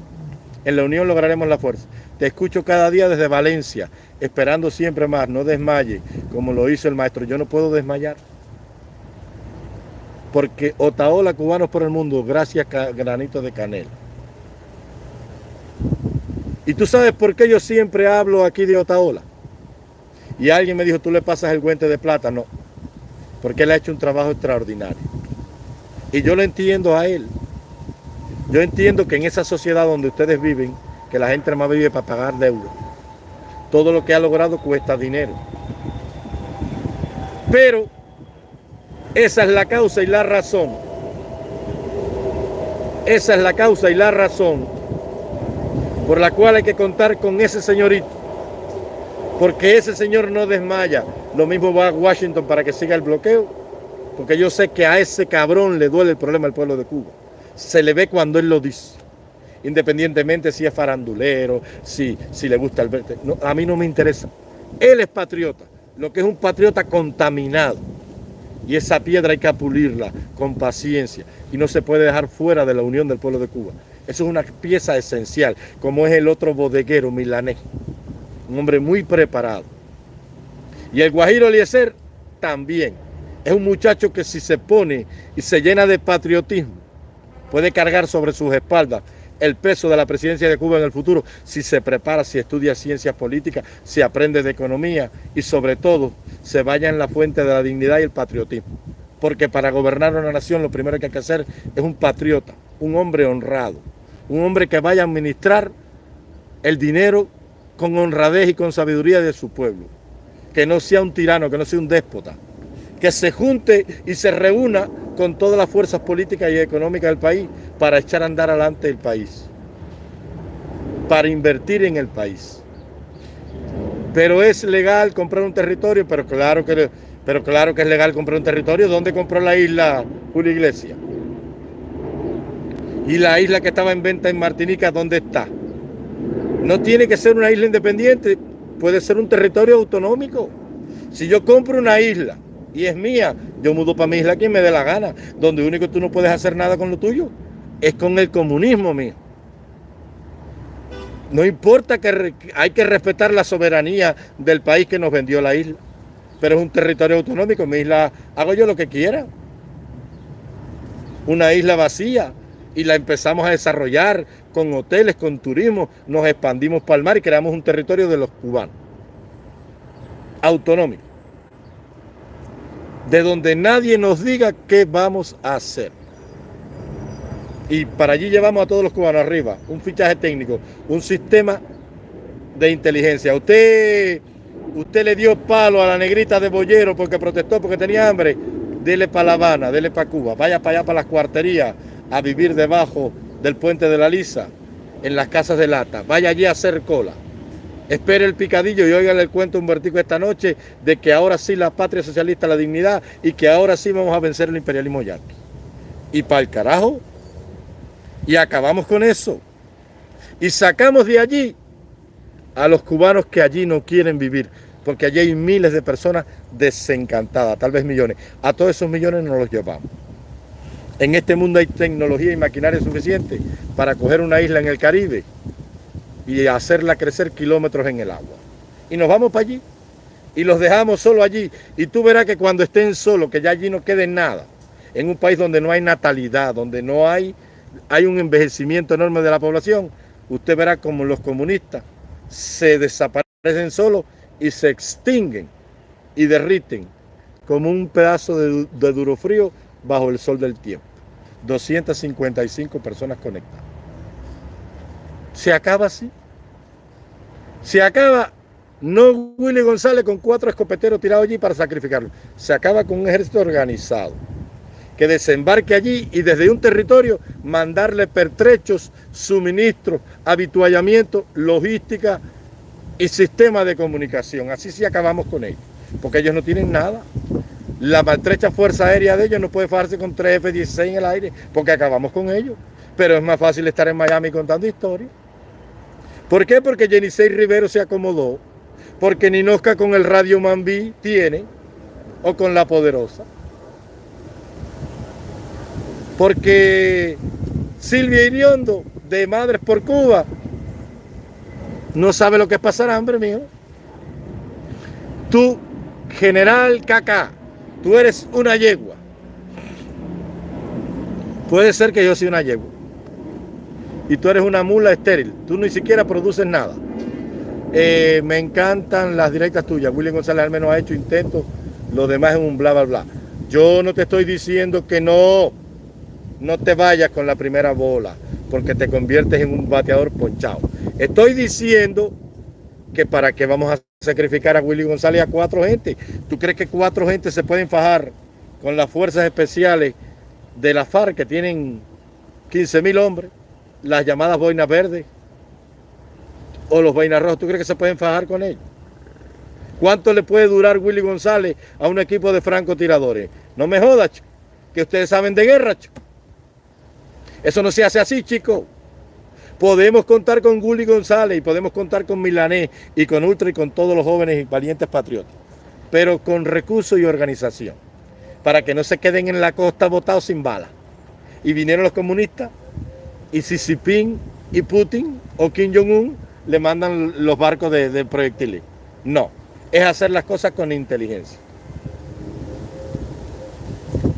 En la unión lograremos la fuerza. Te escucho cada día desde Valencia, esperando siempre más. No desmaye, como lo hizo el maestro. Yo no puedo desmayar porque Otaola Cubanos por el Mundo, gracias Granito de Canela. Y tú sabes por qué yo siempre hablo aquí de Otaola. Y alguien me dijo, tú le pasas el guante de plata. No, porque él ha hecho un trabajo extraordinario. Y yo lo entiendo a él. Yo entiendo que en esa sociedad donde ustedes viven, que la gente más vive para pagar deuda, todo lo que ha logrado cuesta dinero. Pero esa es la causa y la razón. Esa es la causa y la razón por la cual hay que contar con ese señorito. Porque ese señor no desmaya. Lo mismo va a Washington para que siga el bloqueo. Porque yo sé que a ese cabrón le duele el problema al pueblo de Cuba. Se le ve cuando él lo dice. Independientemente si es farandulero, si, si le gusta el... No, a mí no me interesa. Él es patriota. Lo que es un patriota contaminado y esa piedra hay que pulirla con paciencia y no se puede dejar fuera de la unión del pueblo de Cuba. Eso es una pieza esencial, como es el otro bodeguero milanés, un hombre muy preparado. Y el Guajiro Eliezer también. Es un muchacho que si se pone y se llena de patriotismo, puede cargar sobre sus espaldas el peso de la presidencia de Cuba en el futuro si se prepara, si estudia ciencias políticas, si aprende de economía y sobre todo se vaya en la fuente de la dignidad y el patriotismo. Porque para gobernar una nación lo primero que hay que hacer es un patriota, un hombre honrado, un hombre que vaya a administrar el dinero con honradez y con sabiduría de su pueblo. Que no sea un tirano, que no sea un déspota. Que se junte y se reúna con todas las fuerzas políticas y económicas del país para echar a andar adelante el país, para invertir en el país. Pero es legal comprar un territorio, pero claro que, pero claro que es legal comprar un territorio. ¿Dónde compró la isla Julio Iglesias? Y la isla que estaba en venta en Martinica, ¿dónde está? No tiene que ser una isla independiente, puede ser un territorio autonómico. Si yo compro una isla y es mía, yo mudo para mi isla quien me dé la gana, donde único tú no puedes hacer nada con lo tuyo es con el comunismo mío. No importa que hay que respetar la soberanía del país que nos vendió la isla, pero es un territorio autonómico, mi isla hago yo lo que quiera. Una isla vacía y la empezamos a desarrollar con hoteles, con turismo, nos expandimos para el mar y creamos un territorio de los cubanos. Autonómico. De donde nadie nos diga qué vamos a hacer y para allí llevamos a todos los cubanos arriba, un fichaje técnico, un sistema de inteligencia. Usted, usted le dio palo a la negrita de Bollero porque protestó, porque tenía hambre, dele para La Habana, dele para Cuba, vaya para allá para las cuarterías a vivir debajo del puente de la Lisa, en las casas de lata, vaya allí a hacer cola. Espere el picadillo y oigan el cuento un vertigo esta noche de que ahora sí la patria socialista, la dignidad y que ahora sí vamos a vencer el imperialismo yanqui. Y para el carajo, y acabamos con eso. Y sacamos de allí a los cubanos que allí no quieren vivir, porque allí hay miles de personas desencantadas, tal vez millones. A todos esos millones nos los llevamos. En este mundo hay tecnología y maquinaria suficiente para coger una isla en el Caribe y hacerla crecer kilómetros en el agua. Y nos vamos para allí y los dejamos solo allí. Y tú verás que cuando estén solos, que ya allí no quede nada, en un país donde no hay natalidad, donde no hay hay un envejecimiento enorme de la población, usted verá como los comunistas se desaparecen solos y se extinguen y derriten como un pedazo de, duro frío bajo el sol del tiempo. 255 personas conectadas. Se acaba así. Se acaba no Willy González con cuatro escopeteros tirados allí para sacrificarlo. Se acaba con un ejército organizado que desembarque allí y desde un territorio mandarle pertrechos, suministros, habituallamiento, logística y sistema de comunicación. Así sí acabamos con ellos, porque ellos no tienen nada. La maltrecha fuerza aérea de ellos no puede farse con 3 F-16 en el aire, porque acabamos con ellos. Pero es más fácil estar en Miami contando historias. ¿Por qué? Porque Jenisei Rivero se acomodó. Porque Ninosca con el Radio Mambí tiene. O con La Poderosa. Porque Silvia Iriondo, de Madres por Cuba, no sabe lo que es pasar hambre, mío. Tú, General Caca, tú eres una yegua. Puede ser que yo sea una yegua. Y tú eres una mula estéril. Tú ni siquiera produces nada. Eh, me encantan las directas tuyas. William González al menos ha hecho intentos. Lo demás es un bla, bla, bla. Yo no te estoy diciendo que no. No te vayas con la primera bola. Porque te conviertes en un bateador ponchado. Estoy diciendo que para qué vamos a sacrificar a Willy González a cuatro gente. ¿Tú crees que cuatro gente se pueden fajar con las fuerzas especiales de la FARC que tienen 15 mil hombres, las llamadas boinas verdes o los boinas rojos, ¿tú crees que se pueden fajar con ellos? ¿Cuánto le puede durar Willy González a un equipo de francotiradores? No me jodas, que ustedes saben de guerra. Eso no se hace así, chicos. Podemos contar con Willy González y podemos contar con Milanés y con Ultra y con todos los jóvenes y valientes patriotas, pero con recursos y organización para que no se queden en la costa botados sin bala. Y vinieron los comunistas y Xi Jinping y Putin o Kim Jong-un le mandan los barcos de, proyectiles. No, es hacer las cosas con inteligencia.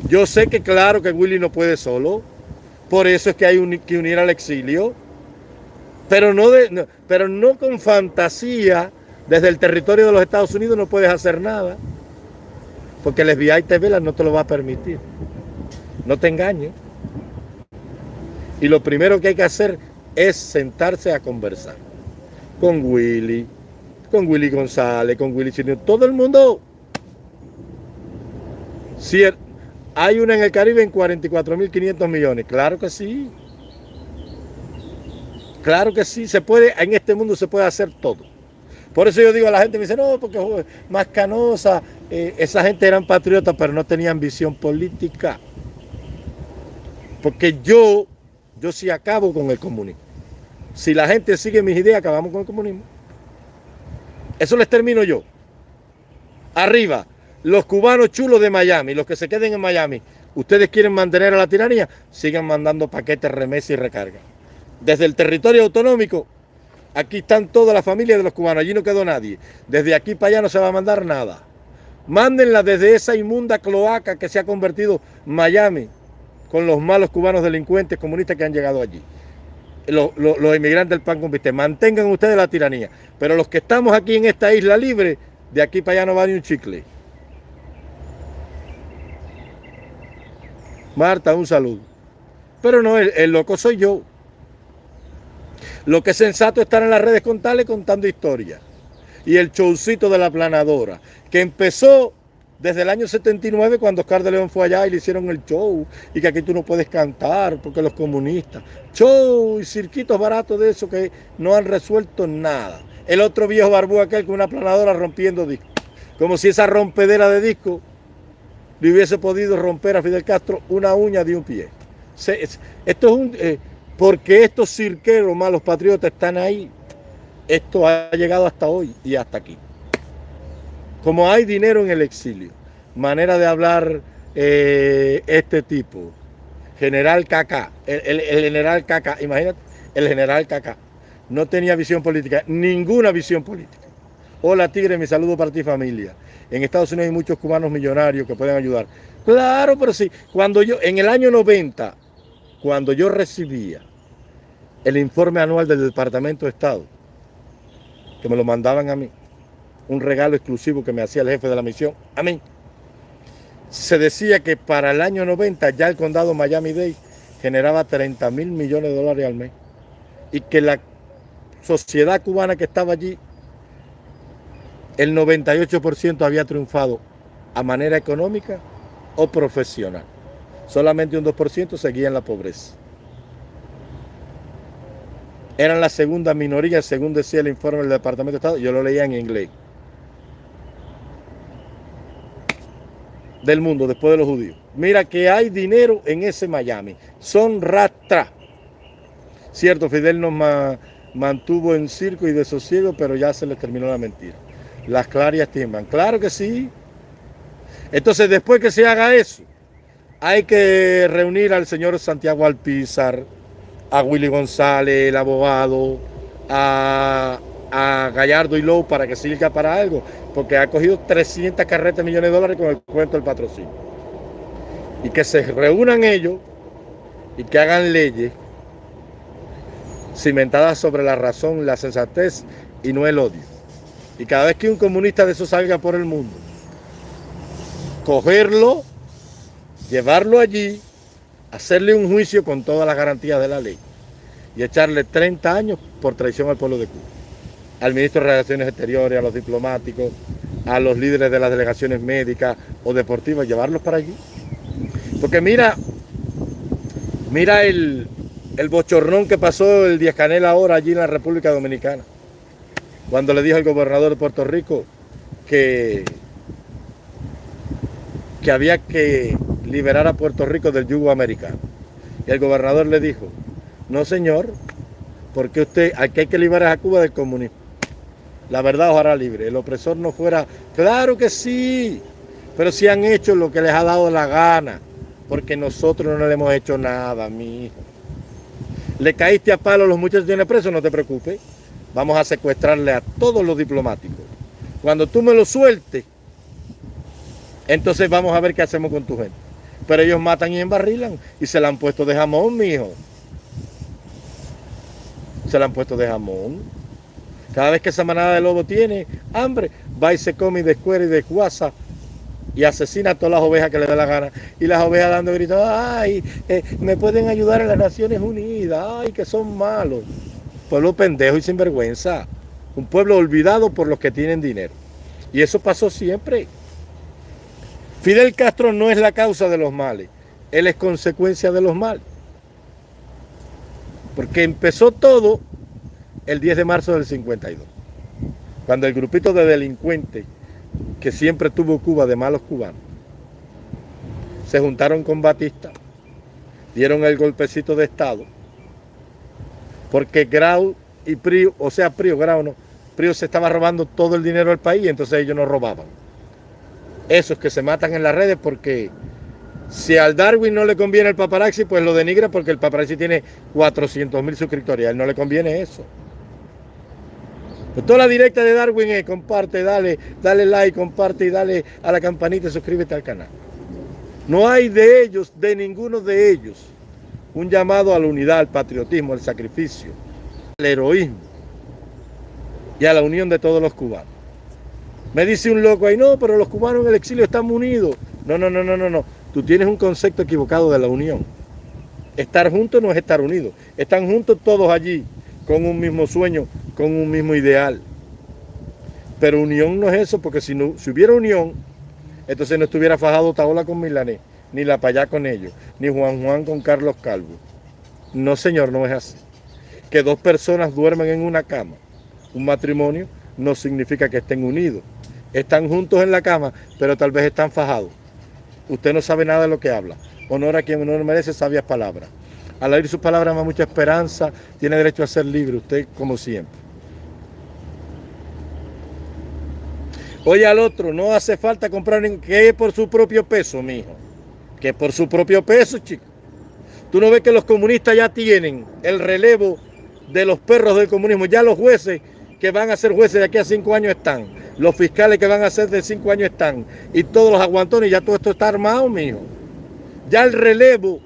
Yo sé que claro que Willy no puede solo, por eso es que hay que unir al exilio, pero no, de, pero no con fantasía, desde el territorio de los Estados Unidos no puedes hacer nada. Porque el FBI TV no te lo va a permitir. No te engañes. Y lo primero que hay que hacer es sentarse a conversar. Con Willy, con Willy González, con Willy Chino, todo el mundo. Si hay una en el Caribe en 44.500 millones, claro que sí. Claro que sí, se puede, en este mundo se puede hacer todo. Por eso yo digo a la gente, me dice, no, porque más canosa, eh, esa gente eran patriotas, pero no tenían visión política. Porque yo, yo sí acabo con el comunismo. Si la gente sigue mis ideas, acabamos con el comunismo. Eso les termino yo. Arriba, los cubanos chulos de Miami, los que se queden en Miami, ustedes quieren mantener a la tiranía, sigan mandando paquetes, remesas y recarga. Desde el territorio autonómico, Aquí están todas las familias de los cubanos, allí no quedó nadie. Desde aquí para allá no se va a mandar nada. Mándenla desde esa inmunda cloaca que se ha convertido Miami con los malos cubanos delincuentes comunistas que han llegado allí. Los, inmigrantes del pan con. Mantengan ustedes la tiranía. Pero los que estamos aquí en esta isla libre, de aquí para allá no va ni un chicle. Marta, un saludo. Pero no, el loco soy yo. Lo que es sensato es estar en las redes con contando historias. Y el showcito de la planadora, que empezó desde el año 79 cuando Oscar de León fue allá y le hicieron el show y que aquí tú no puedes cantar porque los comunistas. Show y cirquitos baratos de eso que no han resuelto nada. El otro viejo barbú aquel con una planadora rompiendo discos. Como si esa rompedera de disco le hubiese podido romper a Fidel Castro una uña de un pie. Esto es un... Eh, porque estos cirqueros malos patriotas están ahí. Esto ha llegado hasta hoy y hasta aquí. Como hay dinero en el exilio, manera de hablar eh, este tipo, general Caca, el, general Caca, imagínate, el general Caca, no tenía visión política, ninguna visión política. Hola Tigre, mi saludo para ti familia. En Estados Unidos hay muchos cubanos millonarios que pueden ayudar. Claro, pero sí, cuando yo, en el año 90, cuando yo recibía el informe anual del Departamento de Estado, que me lo mandaban a mí, un regalo exclusivo que me hacía el jefe de la misión, a mí, se decía que para el año 90 ya el condado Miami-Dade generaba 30 mil millones de dólares al mes y que la sociedad cubana que estaba allí, el 98% había triunfado a manera económica o profesional. Solamente un 2% seguía en la pobreza eran la segunda minoría, según decía el informe del Departamento de Estado, yo lo leía en inglés. Del mundo, después de los judíos. Mira que hay dinero en ese Miami. Son rastra. Cierto, Fidel nos mantuvo en circo y desosiego, pero ya se les terminó la mentira. Las clarias tiemblan. Claro que sí. Entonces, después que se haga eso, hay que reunir al señor Santiago Alpizar, a Willy González, el abogado, a, Gallardo y Lowe para que sirva para algo, porque ha cogido 300 carretas millones de dólares con el cuento del patrocinio. Y que se reúnan ellos y que hagan leyes cimentadas sobre la razón, la sensatez y no el odio. Y cada vez que un comunista de eso salga por el mundo, cogerlo, llevarlo allí, hacerle un juicio con todas las garantías de la ley y echarle 30 años por traición al pueblo de Cuba. Al ministro de Relaciones Exteriores, a los diplomáticos, a los líderes de las delegaciones médicas o deportivas, llevarlos para allí. Porque mira, mira el, el bochornón que pasó el Díaz Canel ahora allí en la República Dominicana, cuando le dijo al gobernador de Puerto Rico que, que había que liberar a Puerto Rico del yugo americano. Y el gobernador le dijo, no señor, porque usted, aquí hay que liberar a Cuba del comunismo. La verdad os hará libre. El opresor no fuera, claro que sí, pero si han hecho lo que les ha dado la gana, porque nosotros no le hemos hecho nada, mi hijo. Le caíste a palo a los muchachos tienen presos, no te preocupes. Vamos a secuestrarle a todos los diplomáticos. Cuando tú me lo sueltes, entonces vamos a ver qué hacemos con tu gente. Pero ellos matan y embarrilan y se la han puesto de jamón, mi hijo. Se la han puesto de jamón. Cada vez que esa manada de lobo tiene hambre, va y se come y descuera y desguaza y asesina a todas las ovejas que le da la gana. Y las ovejas dando gritos, ay, eh, me pueden ayudar en las Naciones Unidas, ay, que son malos. Pueblo pendejo y sinvergüenza. Un pueblo olvidado por los que tienen dinero. Y eso pasó siempre. Fidel Castro no es la causa de los males, él es consecuencia de los males. Porque empezó todo el 10 de marzo del 52, cuando el grupito de delincuentes que siempre tuvo Cuba de malos cubanos. Se juntaron con Batista, dieron el golpecito de Estado, porque Grau y Prio, o sea, Prio, Grau no, Prio se estaba robando todo el dinero del país, entonces ellos no robaban. Esos que se matan en las redes porque si al Darwin no le conviene el paparazzi, pues lo denigra porque el paparazzi tiene 400 mil suscriptores, a él no le conviene eso. Pues toda la directa de Darwin es comparte, dale, dale like, comparte y dale a la campanita y suscríbete al canal. No hay de ellos, de ninguno de ellos, un llamado a la unidad, al patriotismo, al sacrificio, al heroísmo y a la unión de todos los cubanos. Me dice un loco ahí, no, pero los cubanos en el exilio están unidos. No, no, no, no, no, no. Tú tienes un concepto equivocado de la unión. Estar juntos no es estar unidos. Están juntos todos allí, con un mismo sueño, con un mismo ideal. Pero unión no es eso, porque si, no, si hubiera unión, entonces no estuviera fajado Taola con Milanés, ni La Payá con ellos, ni Juan Juan con Carlos Calvo. No, señor, no es así. Que dos personas duermen en una cama, un matrimonio, no significa que estén unidos. Están juntos en la cama, pero tal vez están fajados. Usted no sabe nada de lo que habla. Honor a quien honor merece sabias palabras. Al oír sus palabras más mucha esperanza, tiene derecho a ser libre, usted como siempre. Oye al otro, no hace falta comprar que por su propio peso, mijo. Que por su propio peso, chico. Tú no ves que los comunistas ya tienen el relevo de los perros del comunismo. Ya los jueces que van a ser jueces de aquí a cinco años están. Los fiscales que van a ser de cinco años están. Y todos los aguantones, ya todo esto está armado, mijo. Ya el relevo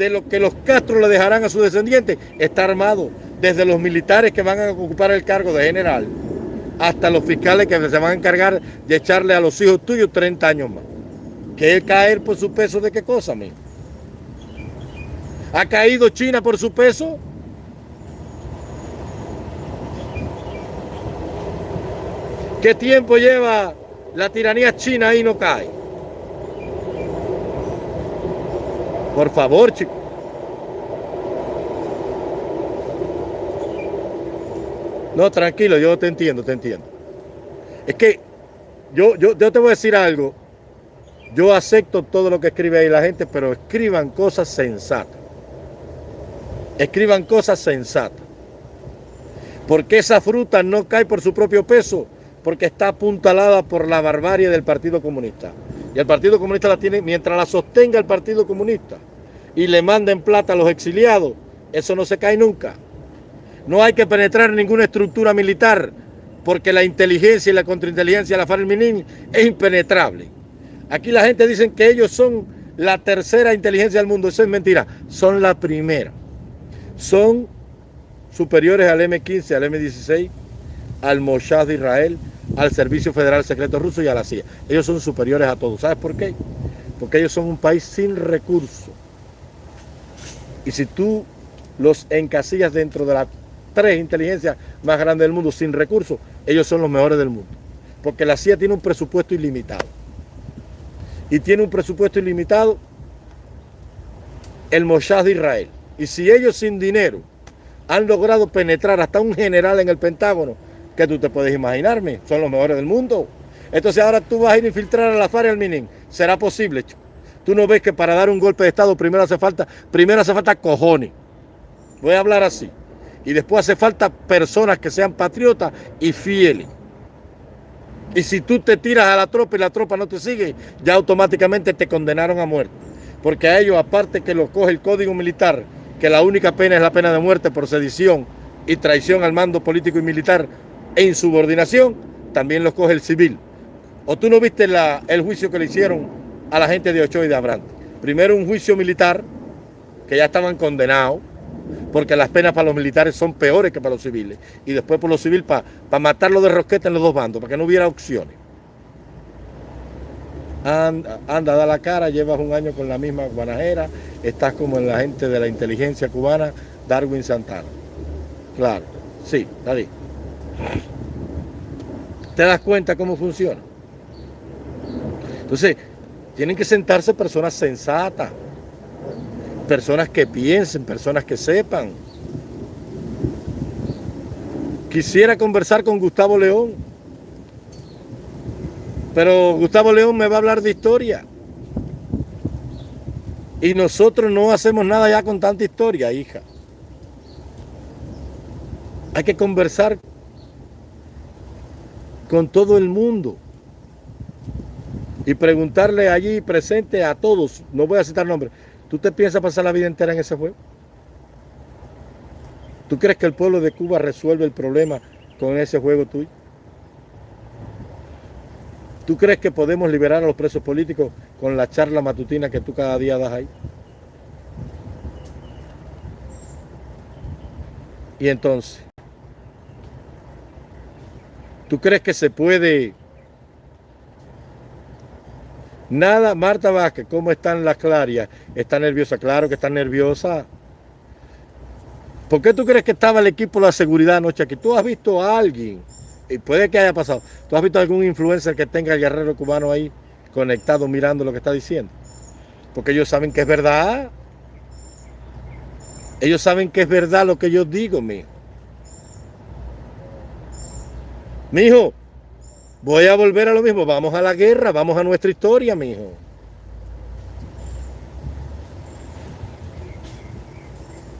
de lo que los Castro le dejarán a sus descendientes está armado. Desde los militares que van a ocupar el cargo de general hasta los fiscales que se van a encargar de echarle a los hijos tuyos 30 años más. ¿Que es caer por su peso de qué cosa, mijo? ¿Ha caído China por su peso? ¿Qué tiempo lleva la tiranía china y no cae? Por favor, chicos. No, tranquilo, yo te entiendo, te entiendo. Es que yo, yo, yo te voy a decir algo. Yo acepto todo lo que escribe ahí la gente, pero escriban cosas sensatas. escriban cosas sensatas. Porque esa fruta no cae por su propio peso, porque está apuntalada por la barbarie del Partido Comunista. Y el Partido Comunista la tiene, mientras la sostenga el Partido Comunista y le manden plata a los exiliados, eso no se cae nunca. No hay que penetrar ninguna estructura militar, porque la inteligencia y la contrainteligencia de la FARC es impenetrable. Aquí la gente dice que ellos son la tercera inteligencia del mundo. Eso es mentira. Son la primera. Son superiores al M15, al M16, al Mossad de Israel, al Servicio Federal Secreto Ruso y a la CIA. Ellos son superiores a todos. ¿Sabes por qué? Porque ellos son un país sin recursos. Y si tú los encasillas dentro de las tres inteligencias más grandes del mundo sin recursos, ellos son los mejores del mundo. Porque la CIA tiene un presupuesto ilimitado. Y tiene un presupuesto ilimitado el Mossad de Israel. Y si ellos sin dinero han logrado penetrar hasta un general en el Pentágono, que tú te puedes imaginarme, son los mejores del mundo. Entonces ahora tú vas a ir a infiltrar a la FARC y al MININ. ¿Será posible? Tú no ves que para dar un golpe de Estado primero hace falta, primero hace falta cojones. Voy a hablar así. Y después hace falta personas que sean patriotas y fieles. Y si tú te tiras a la tropa y la tropa no te sigue, ya automáticamente te condenaron a muerte. Porque a ellos, aparte que lo coge el código militar, que la única pena es la pena de muerte por sedición y traición al mando político y militar e insubordinación, también los coge el civil. ¿O tú no viste el juicio que le hicieron a la gente de Ochoa y de Abrante? Primero un juicio militar, que ya estaban condenados, porque las penas para los militares son peores que para los civiles. Y después por los civiles para matarlo de rosqueta en los dos bandos, para que no hubiera opciones. Anda, anda, da la cara, llevas un año con la misma guanajera, estás como en la gente de la inteligencia cubana, Darwin Santana. Claro, sí, David. ¿Te das cuenta cómo funciona? Entonces, tienen que sentarse personas sensatas, personas que piensen, personas que sepan. Quisiera conversar con Gustavo León, pero Gustavo León me va a hablar de historia. Y nosotros no hacemos nada ya con tanta historia, hija. Hay que conversar con todo el mundo y preguntarle allí presente a todos, no voy a citar nombres, ¿tú te piensas pasar la vida entera en ese juego? ¿Tú crees que el pueblo de Cuba resuelve el problema con ese juego tuyo? ¿Tú crees que podemos liberar a los presos políticos con la charla matutina que tú cada día das ahí? Y entonces, ¿Tú crees que se puede? Nada, Marta Vázquez, ¿cómo están las clarias? ¿Está nerviosa? Claro que está nerviosa. ¿Por qué tú crees que estaba el equipo de la seguridad anoche aquí? ¿Tú has visto a alguien? Y puede que haya pasado. ¿Tú has visto a algún influencer que tenga el guerrero cubano ahí conectado mirando lo que está diciendo? Porque ellos saben que es verdad. Ellos saben que es verdad lo que yo digo, mijo. Mijo, voy a volver a lo mismo. Vamos a la guerra, vamos a nuestra historia, mijo.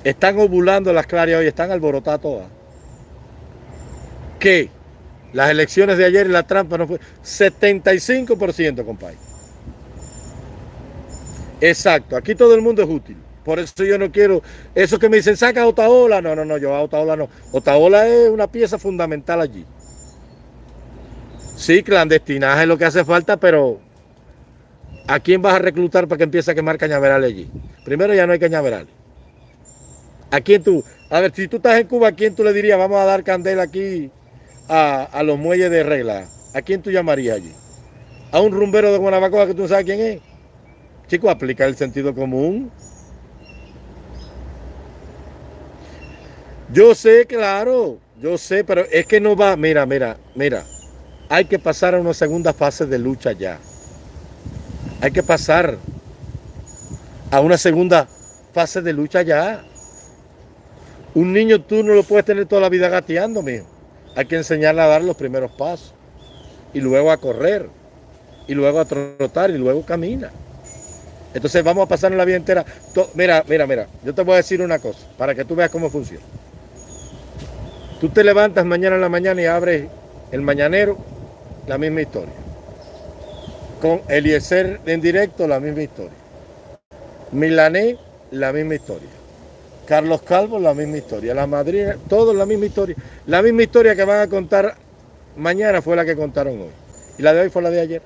Están ovulando las clarias hoy, están alborotadas todas. ¿Qué? Las elecciones de ayer y la trampa no fue 75%, compadre. Exacto, aquí todo el mundo es útil. Por eso yo no quiero, eso que me dicen, saca a Otaola. No, no, no, yo a Otaola no. Otaola es una pieza fundamental allí. Sí, clandestinaje es lo que hace falta, pero ¿a quién vas a reclutar para que empiece a quemar cañaverales allí? Primero ya no hay cañaverales. ¿A quién tú? A ver, si tú estás en Cuba, ¿a quién tú le dirías vamos a dar candela aquí a, los muelles de regla? ¿A quién tú llamarías allí? ¿A un rumbero de Guanabacoa que tú no sabes quién es? Chico, aplica el sentido común. Yo sé, claro, yo sé, pero es que no va, mira, mira, mira hay que pasar a una segunda fase de lucha ya. Hay que pasar a una segunda fase de lucha ya. Un niño tú no lo puedes tener toda la vida gateando, mijo. Hay que enseñarle a dar los primeros pasos. Y luego a correr. Y luego a trotar y luego camina. Entonces vamos a pasar la vida entera. Mira, mira, mira, yo te voy a decir una cosa para que tú veas cómo funciona. Tú te levantas mañana en la mañana y abres el mañanero, la misma historia. Con Eliezer en directo, la misma historia. Milané, la misma historia. Carlos Calvo, la misma historia. La madrina, todo la misma historia. La misma historia que van a contar mañana fue la que contaron hoy. Y la de hoy fue la de ayer.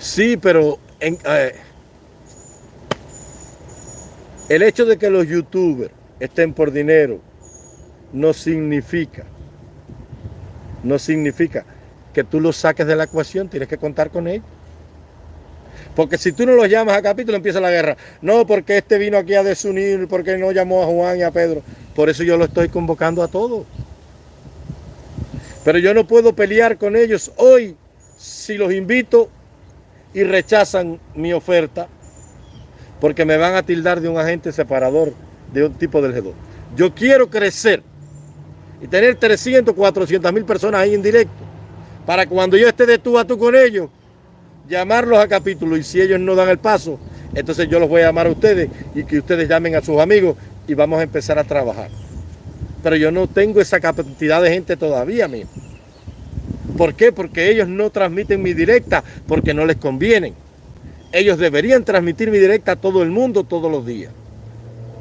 Sí, pero el hecho de que los youtubers estén por dinero no significa, no significa que tú los saques de la ecuación, tienes que contar con ellos. Porque si tú no los llamas a capítulo, empieza la guerra. No, porque este vino aquí a desunir, porque no llamó a Juan y a Pedro. Por eso yo lo estoy convocando a todos. Pero yo no puedo pelear con ellos hoy si los invito y rechazan mi oferta porque me van a tildar de un agente separador de un tipo del G2. Yo quiero crecer y tener 300, 400 mil personas ahí en directo para cuando yo esté de tú a tú con ellos, llamarlos a capítulo y si ellos no dan el paso, entonces yo los voy a llamar a ustedes y que ustedes llamen a sus amigos y vamos a empezar a trabajar. Pero yo no tengo esa cantidad de gente todavía mismo. ¿Por qué? Porque ellos no transmiten mi directa, porque no les conviene. Ellos deberían transmitir mi directa a todo el mundo todos los días.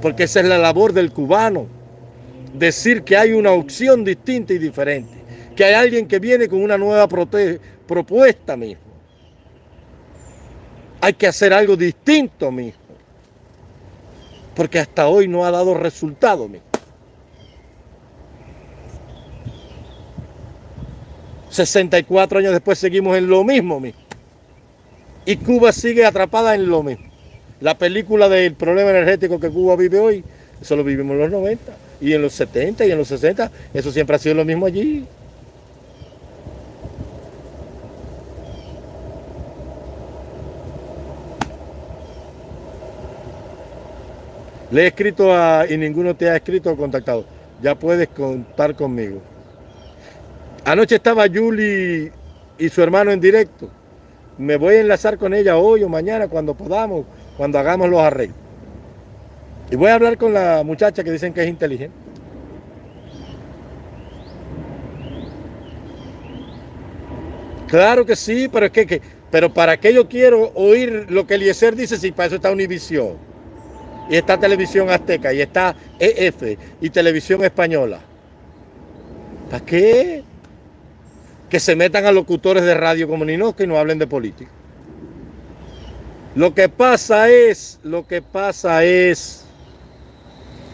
Porque esa es la labor del cubano. Decir que hay una opción distinta y diferente. Que hay alguien que viene con una nueva propuesta mismo. Hay que hacer algo distinto mismo. Porque hasta hoy no ha dado resultado mismo. 64 años después seguimos en lo mismo, Y Cuba sigue atrapada en lo mismo. La película del problema energético que Cuba vive hoy, eso lo vivimos en los 90 y en los 70 y en los 60, eso siempre ha sido lo mismo allí. Le he escrito a, y ninguno te ha escrito o contactado. Ya puedes contar conmigo. Anoche estaba Julie y su hermano en directo. Me voy a enlazar con ella hoy o mañana cuando podamos, cuando hagamos los arreglos. Y voy a hablar con la muchacha que dicen que es inteligente. Claro que sí, pero es que, pero ¿para qué yo quiero oír lo que Eliezer dice si para eso está Univisión? Y está Televisión Azteca, y está EF, y Televisión Española. ¿Para qué? que se metan a locutores de radio como Ninoca y no hablen de política. Lo que pasa es, lo que pasa es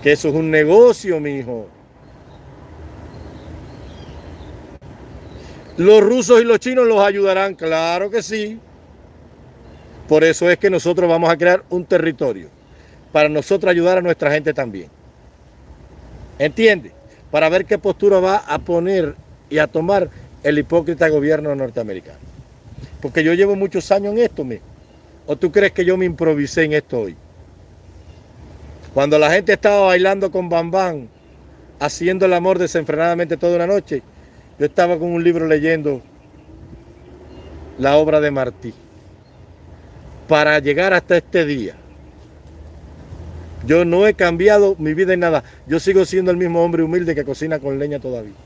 que eso es un negocio, mi hijo. Los rusos y los chinos los ayudarán, claro que sí. Por eso es que nosotros vamos a crear un territorio para nosotros ayudar a nuestra gente también. ¿Entiende? Para ver qué postura va a poner y a tomar el hipócrita gobierno norteamericano. Porque yo llevo muchos años en esto, mismo. ¿O tú crees que yo me improvisé en esto hoy? Cuando la gente estaba bailando con Bambán, haciendo el amor desenfrenadamente toda una noche, yo estaba con un libro leyendo la obra de Martí. Para llegar hasta este día. Yo no he cambiado mi vida en nada. Yo sigo siendo el mismo hombre humilde que cocina con leña todavía.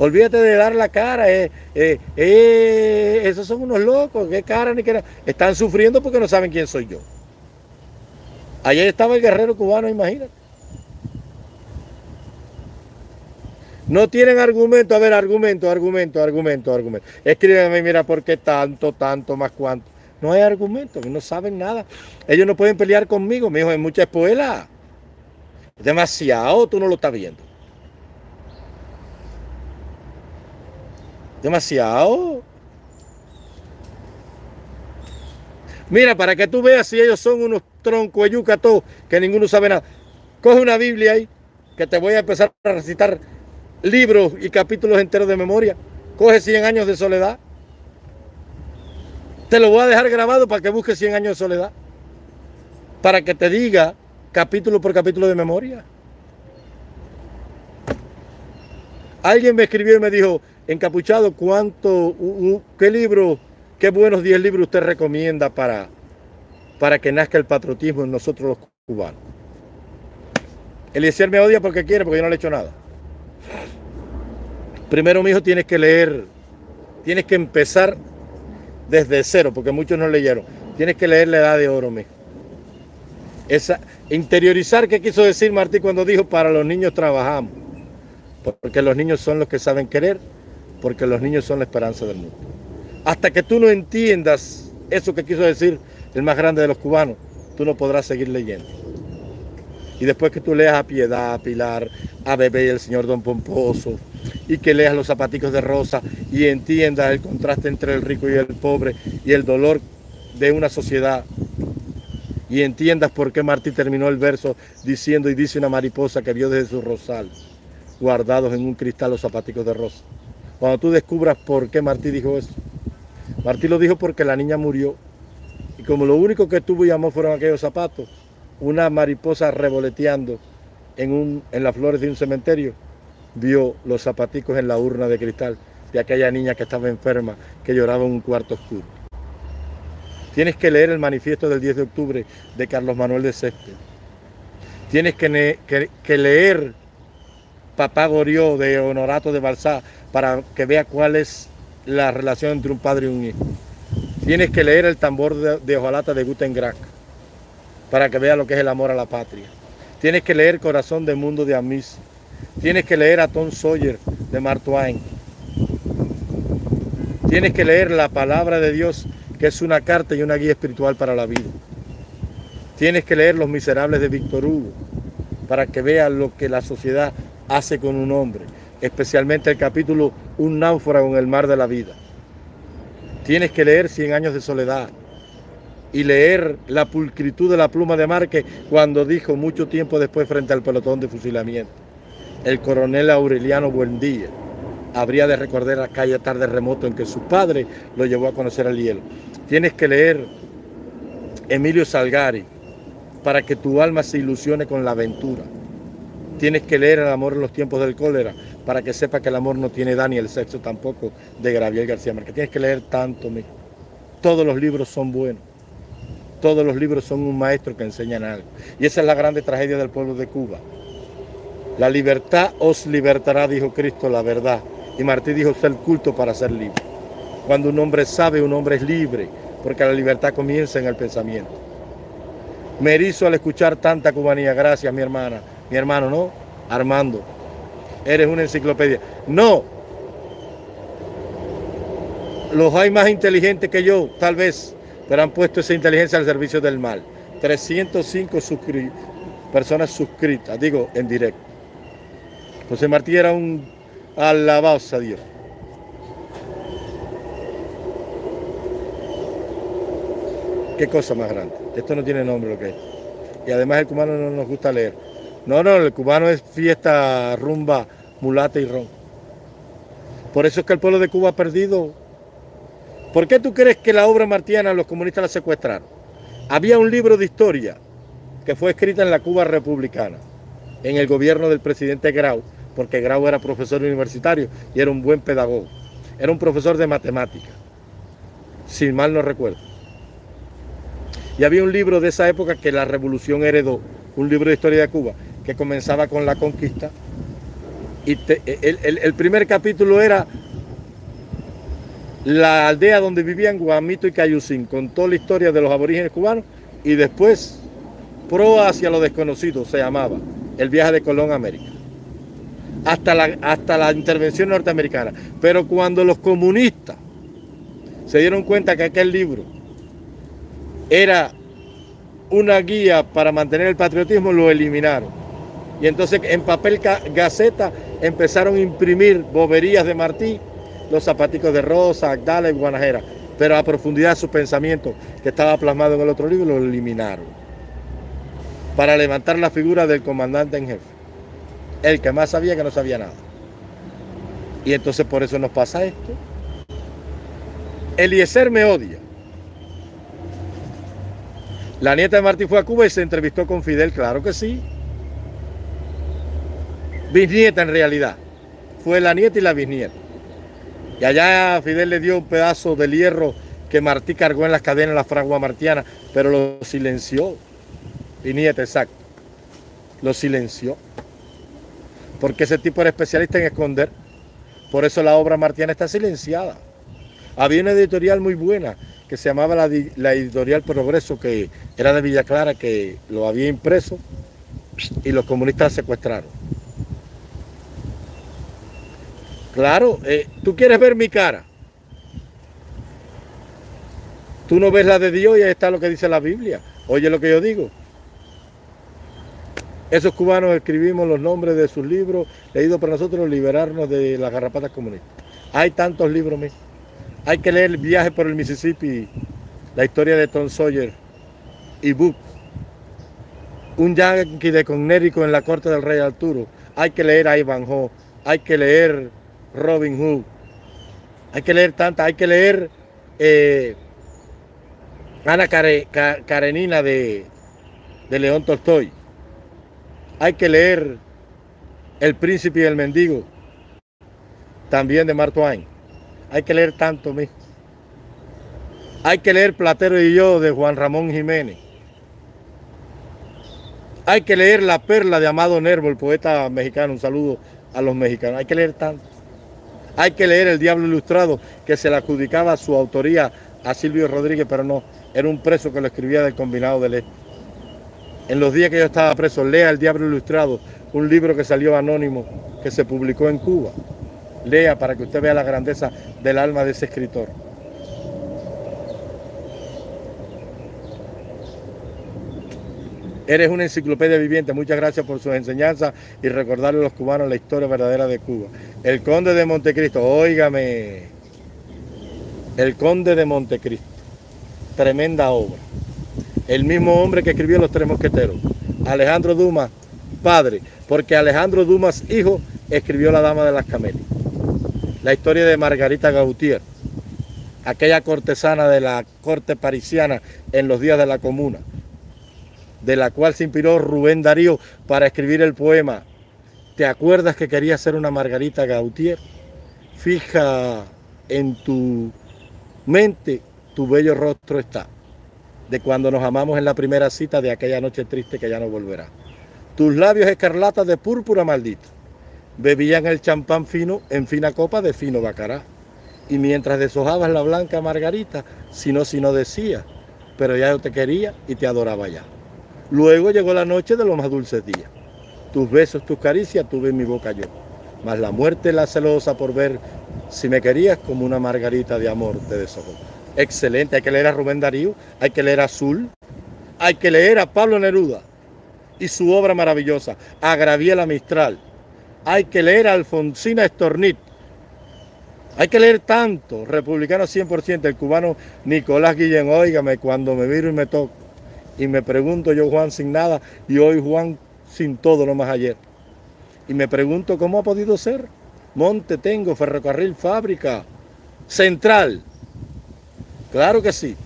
Olvídate de dar la cara. Eh, eh, eh, esos son unos locos. ¿Qué cara ni qué Están sufriendo porque no saben quién soy yo. Ayer estaba el guerrero cubano, imagínate. No tienen argumento. A ver, argumento, argumento, argumento, argumento. Escríbeme, mira, ¿por qué tanto, tanto, más cuánto? No hay argumento, no saben nada. Ellos no pueden pelear conmigo, mi hijo, es mucha espuela. Demasiado, tú no lo estás viendo. Demasiado. Mira, para que tú veas si ellos son unos troncos todos, que ninguno sabe nada. Coge una Biblia ahí, que te voy a empezar a recitar libros y capítulos enteros de memoria. Coge 100 años de soledad. Te lo voy a dejar grabado para que busques 100 años de soledad. Para que te diga capítulo por capítulo de memoria. Alguien me escribió y me dijo, encapuchado, ¿cuánto, qué libro, qué buenos 10 libros usted recomienda para, para que nazca el patriotismo en nosotros los cubanos? Eliezer me odia porque quiere, porque yo no le he hecho nada. Primero, mi hijo, tienes que leer, tienes que empezar desde cero, porque muchos no leyeron. Tienes que leer la edad de oro, mijo. Esa, interiorizar qué quiso decir Martí cuando dijo para los niños trabajamos. Porque los niños son los que saben querer, porque los niños son la esperanza del mundo. Hasta que tú no entiendas eso que quiso decir el más grande de los cubanos, tú no podrás seguir leyendo. Y después que tú leas a Piedad, a Pilar, a Bebé y el señor Don Pomposo, y que leas los zapaticos de rosa y entiendas el contraste entre el rico y el pobre y el dolor de una sociedad y entiendas por qué Martí terminó el verso diciendo y dice una mariposa que vio desde su rosal guardados en un cristal los zapaticos de rosa. Cuando tú descubras por qué Martí dijo eso. Martí lo dijo porque la niña murió y como lo único que tuvo y amó fueron aquellos zapatos, una mariposa revoloteando en, un, en las flores de un cementerio, vio los zapaticos en la urna de cristal de aquella niña que estaba enferma, que lloraba en un cuarto oscuro. Tienes que leer el manifiesto del 10 de octubre de Carlos Manuel de Césped. Tienes que, que, leer Papá Gorió de Honorato de Balsá para que vea cuál es la relación entre un padre y un hijo. Tienes que leer el tambor de, de hojalata de Guten para que vea lo que es el amor a la patria. Tienes que leer Corazón del Mundo de Amis. Tienes que leer a Tom Sawyer de Mark Twain. Tienes que leer la palabra de Dios, que es una carta y una guía espiritual para la vida. Tienes que leer Los Miserables de Víctor Hugo, para que veas lo que la sociedad hace con un hombre, especialmente el capítulo Un náufrago en el mar de la vida. Tienes que leer Cien años de soledad, y leer la pulcritud de la pluma de Márquez cuando dijo mucho tiempo después frente al pelotón de fusilamiento. El coronel Aureliano Buendía habría de recordar aquella tarde remoto en que su padre lo llevó a conocer al hielo. Tienes que leer Emilio Salgari para que tu alma se ilusione con la aventura. Tienes que leer El amor en los tiempos del cólera para que sepa que el amor no tiene edad ni el sexo tampoco de Gabriel García Márquez. Tienes que leer tanto, Todos los libros son buenos todos los libros son un maestro que enseñan algo. Y esa es la grande tragedia del pueblo de Cuba. La libertad os libertará, dijo Cristo, la verdad. Y Martí dijo, ser culto para ser libre. Cuando un hombre sabe, un hombre es libre, porque la libertad comienza en el pensamiento. Me erizo al escuchar tanta cubanía. Gracias, mi hermana. Mi hermano, ¿no? Armando. Eres una enciclopedia. No. Los hay más inteligentes que yo, tal vez pero han puesto esa inteligencia al servicio del mal. 305 personas suscritas, digo, en directo. José Martí era un alabado a Dios. Qué cosa más grande. Esto no tiene nombre lo que es. Y además el cubano no nos gusta leer. No, no, el cubano es fiesta, rumba, mulata y ron. Por eso es que el pueblo de Cuba ha perdido ¿Por qué tú crees que la obra martiana los comunistas la secuestraron? Había un libro de historia que fue escrita en la Cuba republicana, en el gobierno del presidente Grau, porque Grau era profesor universitario y era un buen pedagogo. Era un profesor de matemática, si mal no recuerdo. Y había un libro de esa época que la revolución heredó, un libro de historia de Cuba, que comenzaba con la conquista. Y el primer capítulo era la aldea donde vivían Guamito y Cayucín, contó la historia de los aborígenes cubanos y después Pro hacia lo desconocido se llamaba, el viaje de Colón a América, hasta la, hasta la intervención norteamericana. Pero cuando los comunistas se dieron cuenta que aquel libro era una guía para mantener el patriotismo, lo eliminaron. Y entonces en papel gaceta empezaron a imprimir boberías de Martí los zapaticos de Rosa, Agdala y Guanajera, pero a profundidad de su pensamiento que estaba plasmado en el otro libro lo eliminaron para levantar la figura del comandante en jefe, el que más sabía que no sabía nada. Y entonces por eso nos pasa esto. Eliezer me odia. La nieta de Martí fue a Cuba y se entrevistó con Fidel, claro que sí. Bisnieta en realidad. fue la nieta y la bisnieta. Y allá Fidel le dio un pedazo de hierro que Martí cargó en las cadenas de la fragua martiana, pero lo silenció. Y nieta, exacto. Lo silenció. Porque ese tipo era especialista en esconder. Por eso la obra martiana está silenciada. Había una editorial muy buena que se llamaba la, la, editorial Progreso, que era de Villa Clara, que lo había impreso y los comunistas secuestraron. Claro, eh, tú quieres ver mi cara. Tú no ves la de Dios y ahí está lo que dice la Biblia. Oye lo que yo digo. Esos cubanos escribimos los nombres de sus libros, leídos por nosotros, liberarnos de las garrapatas comunistas. Hay tantos libros, míos. Hay que leer Viaje por el Mississippi, la historia de Tom Sawyer y Book. Un yankee de Connecticut en la corte del rey Arturo. Hay que leer a Ivanhoe, hay que leer Robin Hood. Hay que leer tantas, hay que leer eh, Ana Karenina de, de León Tolstoy. Hay que leer El Príncipe y el Mendigo, también de Mark Twain. Hay que leer tanto, mi. Hay que leer Platero y yo de Juan Ramón Jiménez. Hay que leer La Perla de Amado Nervo, el poeta mexicano. Un saludo a los mexicanos. Hay que leer tanto. Hay que leer El Diablo Ilustrado, que se le adjudicaba su autoría a Silvio Rodríguez, pero no, era un preso que lo escribía del combinado de ley. En los días que yo estaba preso, lea El Diablo Ilustrado, un libro que salió anónimo, que se publicó en Cuba. Lea para que usted vea la grandeza del alma de ese escritor. Eres una enciclopedia viviente. Muchas gracias por sus enseñanzas y recordarle a los cubanos la historia verdadera de Cuba. El Conde de Montecristo, óigame. El Conde de Montecristo tremenda obra. El mismo hombre que escribió Los Tres Mosqueteros, Alejandro Dumas, padre, porque Alejandro Dumas, hijo, escribió La Dama de las Camelias. La historia de Margarita Gautier, aquella cortesana de la corte parisiana en los días de la comuna, de la cual se inspiró Rubén Darío para escribir el poema. ¿Te acuerdas que quería ser una Margarita Gautier? Fija en tu mente tu bello rostro está, de cuando nos amamos en la primera cita de aquella noche triste que ya no volverá. Tus labios escarlatas de púrpura maldito, bebían el champán fino en fina copa de fino bacará. Y mientras deshojabas la blanca margarita, si no, si no decía, pero ya yo te quería y te adoraba ya. Luego llegó la noche de los más dulces días. Tus besos, tus caricias tuve en mi boca yo. Mas la muerte la celosa por ver si me querías como una margarita de amor te deshojó excelente. Hay que leer a Rubén Darío, hay que leer a Azul, hay que leer a Pablo Neruda y su obra maravillosa, a Graviela Mistral. Hay que leer a Alfonsina Estornit. Hay que leer tanto, republicano 100%, el cubano Nicolás Guillén, óigame, cuando me miro y me toco, y me pregunto yo Juan sin nada, y hoy Juan sin todo, no más ayer. Y me pregunto cómo ha podido ser. Monte tengo, ferrocarril, fábrica, central, Claro que sí.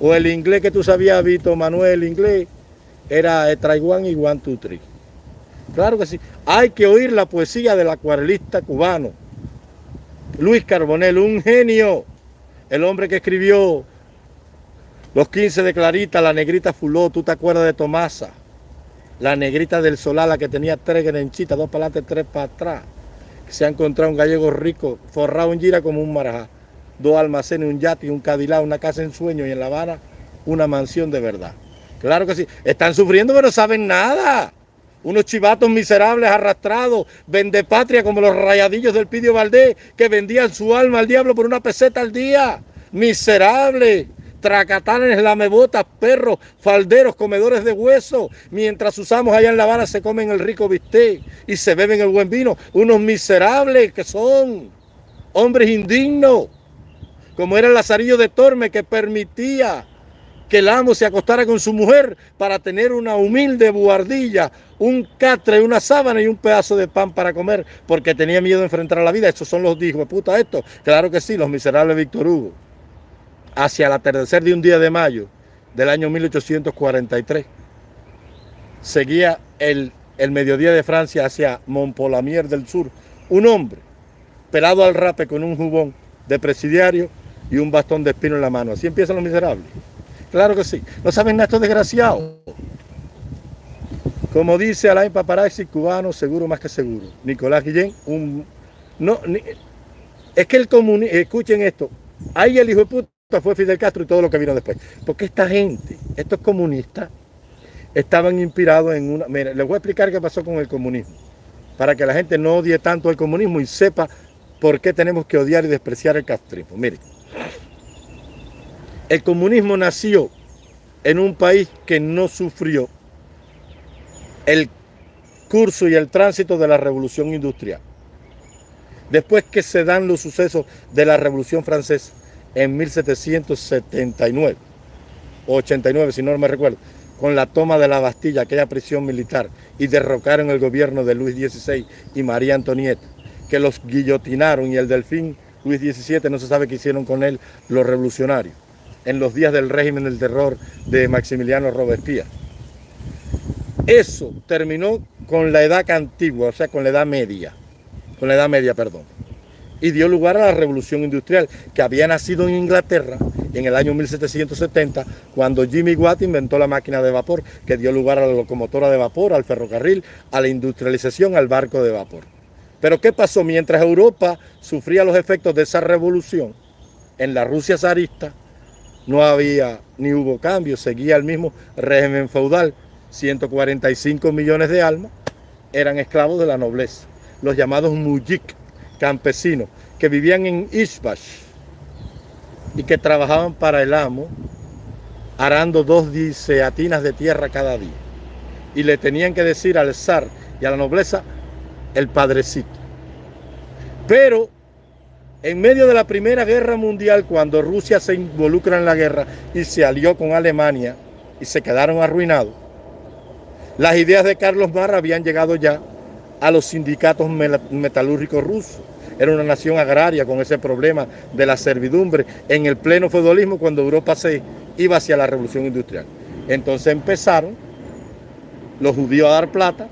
O el inglés que tú sabías, Vito Manuel, inglés, era Taiwán y One, two. Claro que sí. Hay que oír la poesía del acuarelista cubano. Luis Carbonell, un genio. El hombre que escribió Los 15 de Clarita, La Negrita Fuló, tú te acuerdas de Tomasa. La Negrita del Solala que tenía tres grenchitas, dos para tres para atrás. Se ha encontrado un gallego rico, forrado en gira como un marajá dos almacenes, un yate, un Cadillac, una casa en sueño y en La Habana una mansión de verdad. Claro que sí. Están sufriendo pero no saben nada. Unos chivatos miserables arrastrados, vende patria como los rayadillos del Pidio Valdés que vendían su alma al diablo por una peseta al día. Miserables, tracatanes, lamebotas, perros, falderos, comedores de hueso. Mientras usamos allá en La Habana se comen el rico bistec y se beben el buen vino. Unos miserables que son hombres indignos como era el Lazarillo de Torme que permitía que el amo se acostara con su mujer para tener una humilde buhardilla, un catre, una sábana y un pedazo de pan para comer, porque tenía miedo de enfrentar a la vida. Esos son los de puta esto. Claro que sí, los miserables Víctor Hugo. Hacia el atardecer de un día de mayo del año 1843, seguía el, el mediodía de Francia hacia Montpolamier del Sur, Un hombre pelado al rape con un jubón de presidiario y un bastón de espino en la mano. Así empiezan los miserables. Claro que sí. No saben nada estos desgraciados. Como dice Alain Paparazzi, cubano seguro más que seguro. Nicolás Guillén, un... No, es que el comunismo, escuchen esto, ahí el hijo de puta fue Fidel Castro y todo lo que vino después. Porque esta gente, estos comunistas, estaban inspirados en una... Mira, les voy a explicar qué pasó con el comunismo, para que la gente no odie tanto el comunismo y sepa por qué tenemos que odiar y despreciar el castrismo. Miren, el comunismo nació en un país que no sufrió el curso y el tránsito de la revolución industrial. Después que se dan los sucesos de la revolución francesa en 1779, o 89 si no me recuerdo, con la toma de la Bastilla, aquella prisión militar, y derrocaron el gobierno de Luis XVI y María Antonieta, que los guillotinaron y el delfín Luis XVII no se sabe qué hicieron con él los revolucionarios, en los días del régimen del terror de Maximiliano Robespierre. Eso terminó con la edad antigua, o sea, con la edad media, con la edad media, perdón, y dio lugar a la revolución industrial, que había nacido en Inglaterra en el año 1770, cuando Jimmy Watt inventó la máquina de vapor, que dio lugar a la locomotora de vapor, al ferrocarril, a la industrialización, al barco de vapor. Pero ¿qué pasó? Mientras Europa sufría los efectos de esa revolución, en la Rusia zarista no había ni hubo cambio, seguía el mismo régimen feudal, 145 millones de almas eran esclavos de la nobleza, los llamados mujik, campesinos, que vivían en Ishbash y que trabajaban para el amo, arando dos diceatinas de tierra cada día. Y le tenían que decir al zar y a la nobleza el padrecito. Pero en medio de la Primera Guerra Mundial, cuando Rusia se involucra en la guerra y se alió con Alemania y se quedaron arruinados, las ideas de Carlos Marra habían llegado ya a los sindicatos metalúrgicos rusos. Era una nación agraria con ese problema de la servidumbre en el pleno feudalismo cuando Europa se iba hacia la revolución industrial. Entonces empezaron los judíos a dar plata,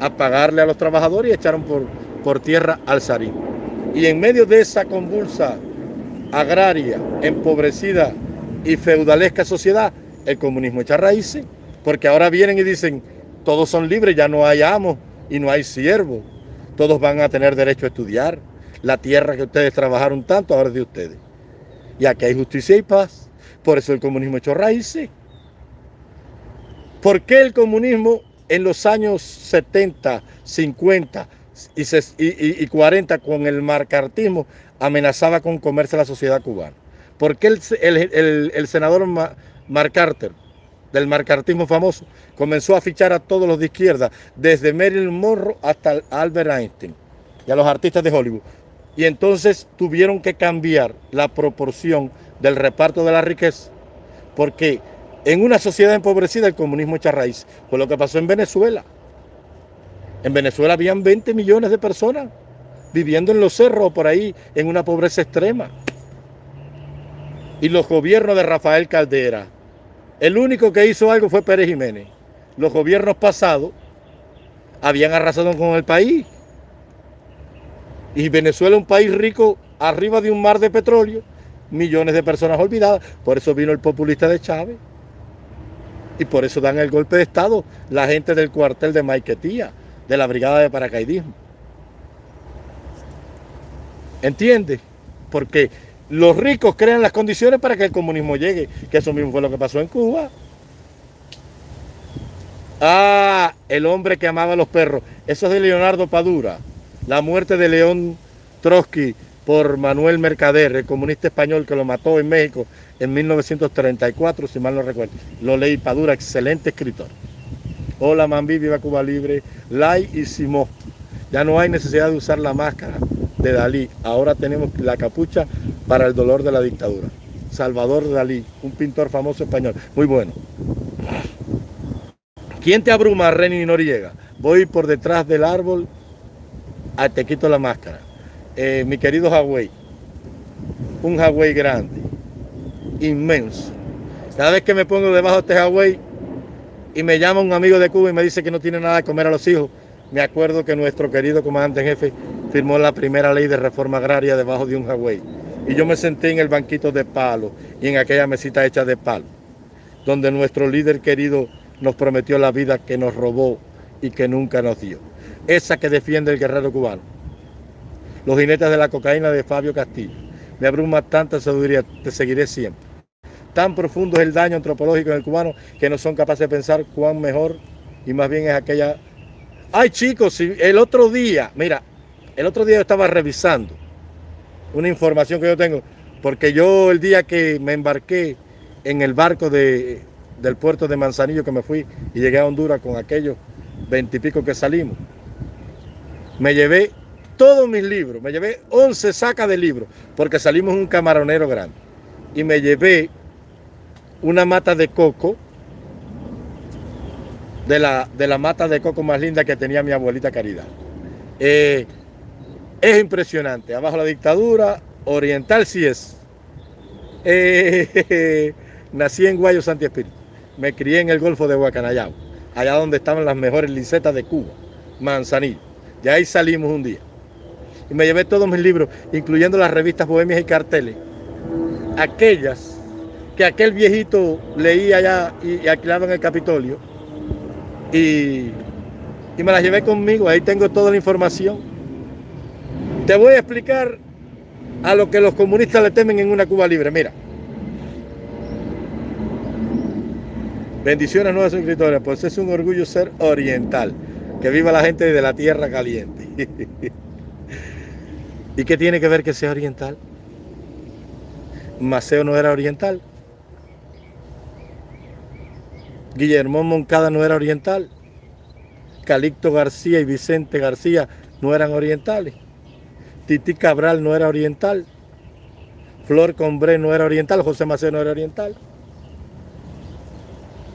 a pagarle a los trabajadores y echaron por, por tierra al zarín. Y en medio de esa convulsa agraria, empobrecida y feudalesca sociedad, el comunismo echa raíces porque ahora vienen y dicen, todos son libres, ya no hay amos y no hay siervos. Todos van a tener derecho a estudiar. La tierra que ustedes trabajaron tanto ahora es de ustedes. Y aquí hay justicia y paz. Por eso el comunismo echó raíces. ¿Por qué el comunismo en los años 70, 50 y, 40 con el marcartismo amenazaba con comerse la sociedad cubana? ¿Por qué el, senador Mark Carter del marcartismo famoso, comenzó a fichar a todos los de izquierda, desde Marilyn Monroe hasta Albert Einstein y a los artistas de Hollywood. Y entonces tuvieron que cambiar la proporción del reparto de la riqueza, porque en una sociedad empobrecida el comunismo echa raíz. Fue lo que pasó en Venezuela. En Venezuela habían 20 millones de personas viviendo en los cerros por ahí en una pobreza extrema. Y los gobiernos de Rafael Caldera, el único que hizo algo fue Pérez Jiménez. Los gobiernos pasados habían arrasado con el país. Y Venezuela es un país rico arriba de un mar de petróleo, millones de personas olvidadas. Por eso vino el populista de Chávez. Y por eso dan el golpe de Estado la gente del cuartel de Maiquetía, de la brigada de paracaidismo. ¿Entiendes? Porque los ricos crean las condiciones para que el comunismo llegue, que eso mismo fue lo que pasó en Cuba. Ah, el hombre que amaba a los perros. Eso es de Leonardo Padura. La muerte de León Trotsky por Manuel Mercader, el comunista español que lo mató en México en 1934, si mal no recuerdo. Lo leí Padura, excelente escritor. Hola, Mambi, viva Cuba Libre, Lai y Simó. Ya no hay necesidad de usar la máscara de Dalí. Ahora tenemos la capucha para el dolor de la dictadura. Salvador Dalí, un pintor famoso español, muy bueno. ¿Quién te abruma, Reni Noriega? Voy por detrás del árbol, a te quito la máscara. Eh, mi querido Hawái, un Hawái grande, inmenso. Cada vez que me pongo debajo de este Hawái y me llama un amigo de Cuba y me dice que no tiene nada de comer a los hijos, me acuerdo que nuestro querido comandante jefe firmó la primera ley de reforma agraria debajo de un Hawái. Y yo me senté en el banquito de palo y en aquella mesita hecha de palo, donde nuestro líder querido nos prometió la vida que nos robó y que nunca nos dio. Esa que defiende el guerrero cubano. Los jinetes de la cocaína de Fabio Castillo. Me abruma tanta sabiduría, te seguiré siempre. Tan profundo es el daño antropológico en el cubano que no son capaces de pensar cuán mejor y más bien es aquella... Ay chicos, el otro día, mira, el otro día yo estaba revisando una información que yo tengo, porque yo el día que me embarqué en el barco de, del puerto de Manzanillo que me fui y llegué a Honduras con aquellos veintipico que salimos, me llevé todos mis libros, me llevé 11 sacas de libros, porque salimos un camaronero grande, y me llevé una mata de coco, de la, de mata de coco más linda que tenía mi abuelita Caridad. Eh, es impresionante. Abajo la dictadura, oriental sí es. Eh, nací en Guayo Santi Espíritu. Me crié en el Golfo de Guacanayao, allá donde estaban las mejores licetas de Cuba, Manzanillo. De ahí salimos un día. Y me llevé todos mis libros, incluyendo las revistas Bohemias y Carteles. Aquellas que aquel viejito leía allá y, alquilaba en el Capitolio. Y, y me las llevé conmigo, ahí tengo toda la información. Te voy a explicar a lo que los comunistas le temen en una Cuba libre. Mira. Bendiciones nuevas suscriptores, pues es un orgullo ser oriental. Que viva la gente de la tierra caliente. ¿Y qué tiene que ver que sea oriental? Maceo no era oriental. Guillermo Moncada no era oriental. Calixto García y Vicente García no eran orientales. Titi Cabral no era oriental, Flor Combré no era oriental, José Maceo no era oriental,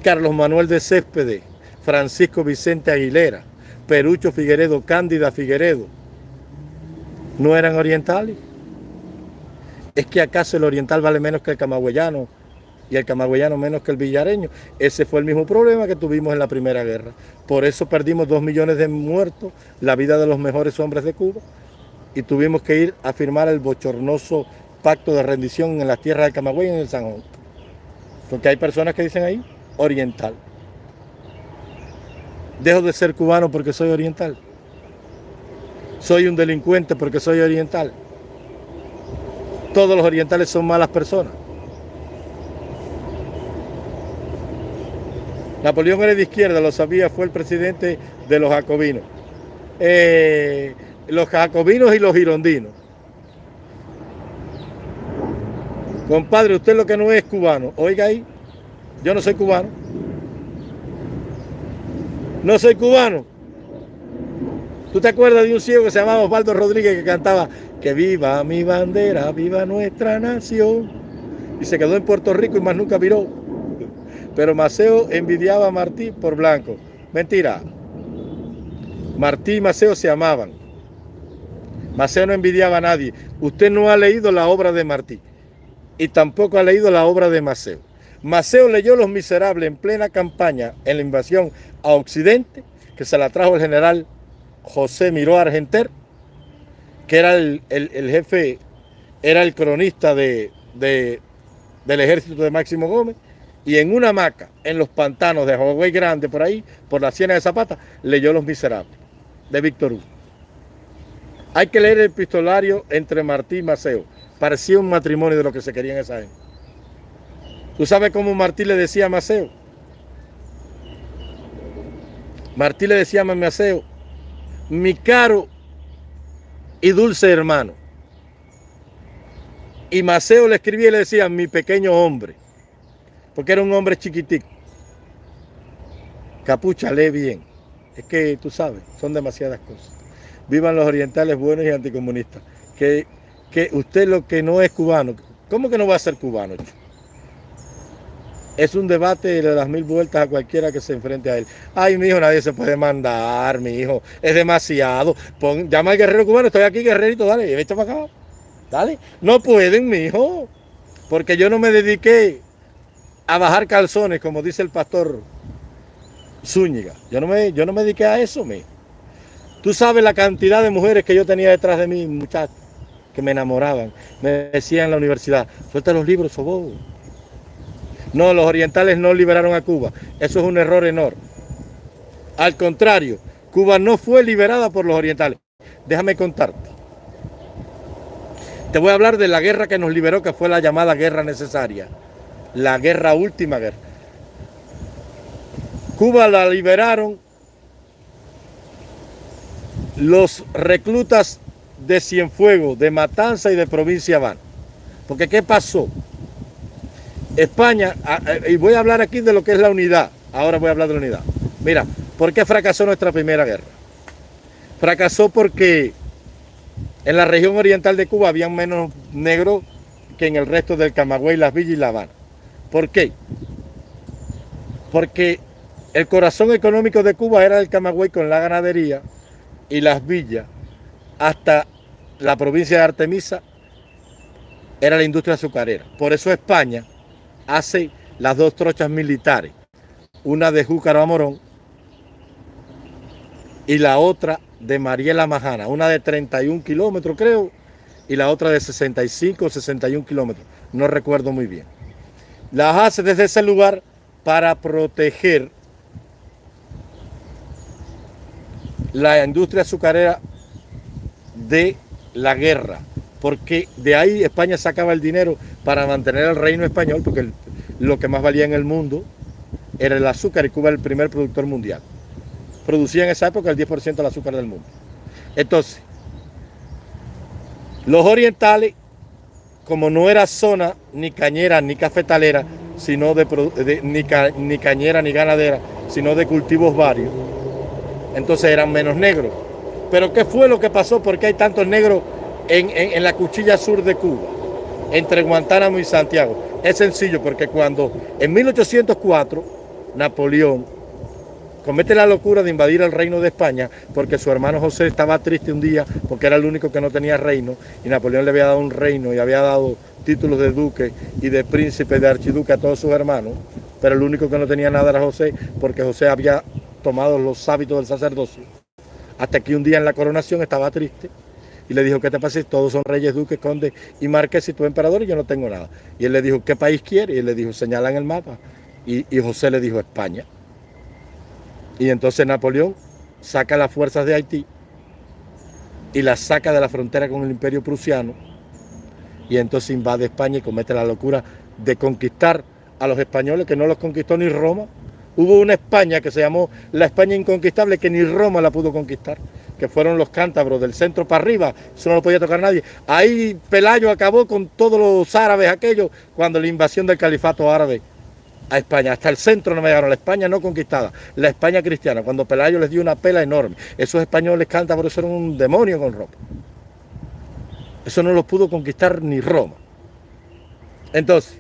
Carlos Manuel de Céspedes, Francisco Vicente Aguilera, Perucho Figueredo, Cándida Figueredo, no eran orientales. ¿Es que acaso el oriental vale menos que el camagüeyano y el camagüeyano menos que el villareño? Ese fue el mismo problema que tuvimos en la Primera Guerra. Por eso perdimos dos millones de muertos, la vida de los mejores hombres de Cuba y tuvimos que ir a firmar el bochornoso pacto de rendición en las tierras de Camagüey y en el Sanjón. Porque hay personas que dicen ahí, oriental. Dejo de ser cubano porque soy oriental. Soy un delincuente porque soy oriental. Todos los orientales son malas personas. Napoleón era de izquierda, lo sabía, fue el presidente de los jacobinos. Eh, los jacobinos y los girondinos. Compadre, usted lo que no es cubano. Oiga ahí, yo no soy cubano. No soy cubano. ¿Tú te acuerdas de un ciego que se llamaba Osvaldo Rodríguez que cantaba que viva mi bandera, viva nuestra nación? Y se quedó en Puerto Rico y más nunca viró. Pero Maceo envidiaba a Martí por blanco. Mentira. Martí y Maceo se amaban. Maceo no envidiaba a nadie. Usted no ha leído la obra de Martí y tampoco ha leído la obra de Maceo. Maceo leyó Los Miserables en plena campaña en la invasión a Occidente, que se la trajo el general José Miró Argenter, que era el, jefe, era el cronista de, del ejército de Máximo Gómez, y en una hamaca, en los pantanos de Hawái Grande, por ahí, por la Siena de Zapata, leyó Los Miserables, de Víctor Hugo. Hay que leer el epistolario entre Martí y Maceo. Parecía un matrimonio de lo que se quería en esa época. ¿Tú sabes cómo Martí le decía a Maceo? Martí le decía a Maceo, mi caro y dulce hermano. Y Maceo le escribía y le decía, mi pequeño hombre, porque era un hombre chiquitico. Capucha, lee bien. Es que tú sabes, son demasiadas cosas. Vivan los orientales buenos y anticomunistas. Que, que usted lo que no es cubano, ¿cómo que no va a ser cubano? Es un debate de las mil vueltas a cualquiera que se enfrente a él. Ay, mi hijo, nadie se puede mandar, mi hijo. Es demasiado. Pon, llama al guerrero cubano, estoy aquí, guerrerito, dale, vete para acá. Dale. No pueden, mi hijo. Porque yo no me dediqué a bajar calzones, como dice el pastor Zúñiga. Yo no me, yo no me dediqué a eso, mi Tú sabes la cantidad de mujeres que yo tenía detrás de mí, muchachos, que me enamoraban. Me decían en la universidad, suelta los libros, sobo. No, los orientales no liberaron a Cuba. Eso es un error enorme. Al contrario, Cuba no fue liberada por los orientales. Déjame contarte. Te voy a hablar de la guerra que nos liberó, que fue la llamada guerra necesaria. La guerra última guerra. Cuba la liberaron los reclutas de Cienfuegos, de Matanza y de Provincia Habana. Porque ¿qué pasó? España, y voy a hablar aquí de lo que es la unidad, ahora voy a hablar de la unidad. Mira, ¿por qué fracasó nuestra primera guerra? Fracasó porque en la región oriental de Cuba había menos negros que en el resto del Camagüey, Las Villas y La Habana. ¿Por qué? Porque el corazón económico de Cuba era el Camagüey con la ganadería y las villas hasta la provincia de Artemisa era la industria azucarera. Por eso España hace las dos trochas militares, una de Júcaro Morón y la otra de Mariela Majana, una de 31 kilómetros creo, y la otra de 65 o 61 kilómetros, no recuerdo muy bien. Las hace desde ese lugar para proteger la industria azucarera de la guerra, porque de ahí España sacaba el dinero para mantener el reino español, porque lo que más valía en el mundo era el azúcar y Cuba era el primer productor mundial. Producía en esa época el 10% del azúcar del mundo. Entonces, los orientales, como no era zona ni cañera ni cafetalera, sino ni, ni cañera ni ganadera, sino de cultivos varios, entonces eran menos negros. Pero ¿qué fue lo que pasó? ¿Por qué hay tantos negros en, la cuchilla sur de Cuba, entre Guantánamo y Santiago? Es sencillo, porque cuando en 1804 Napoleón comete la locura de invadir el reino de España porque su hermano José estaba triste un día porque era el único que no tenía reino y Napoleón le había dado un reino y había dado títulos de duque y de príncipe, de archiduque a todos sus hermanos, pero el único que no tenía nada era José porque José había tomado los hábitos del sacerdocio. Hasta que un día en la coronación estaba triste y le dijo, ¿qué te pasa? Todos son reyes, duques, condes y marques y tú emperador y yo no tengo nada. Y él le dijo, ¿qué país quiere? Y él le dijo, señala en el mapa. Y José le dijo, España. Y entonces Napoleón saca las fuerzas de Haití y las saca de la frontera con el imperio prusiano y entonces invade España y comete la locura de conquistar a los españoles que no los conquistó ni Roma, Hubo una España que se llamó la España inconquistable que ni Roma la pudo conquistar, que fueron los cántabros del centro para arriba, eso no lo podía tocar nadie. Ahí Pelayo acabó con todos los árabes aquellos cuando la invasión del califato árabe a España. Hasta el centro no llegaron, la España no conquistada, la España cristiana, cuando Pelayo les dio una pela enorme. Esos españoles cántabros eran un demonio con ropa. Eso no los pudo conquistar ni Roma. Entonces,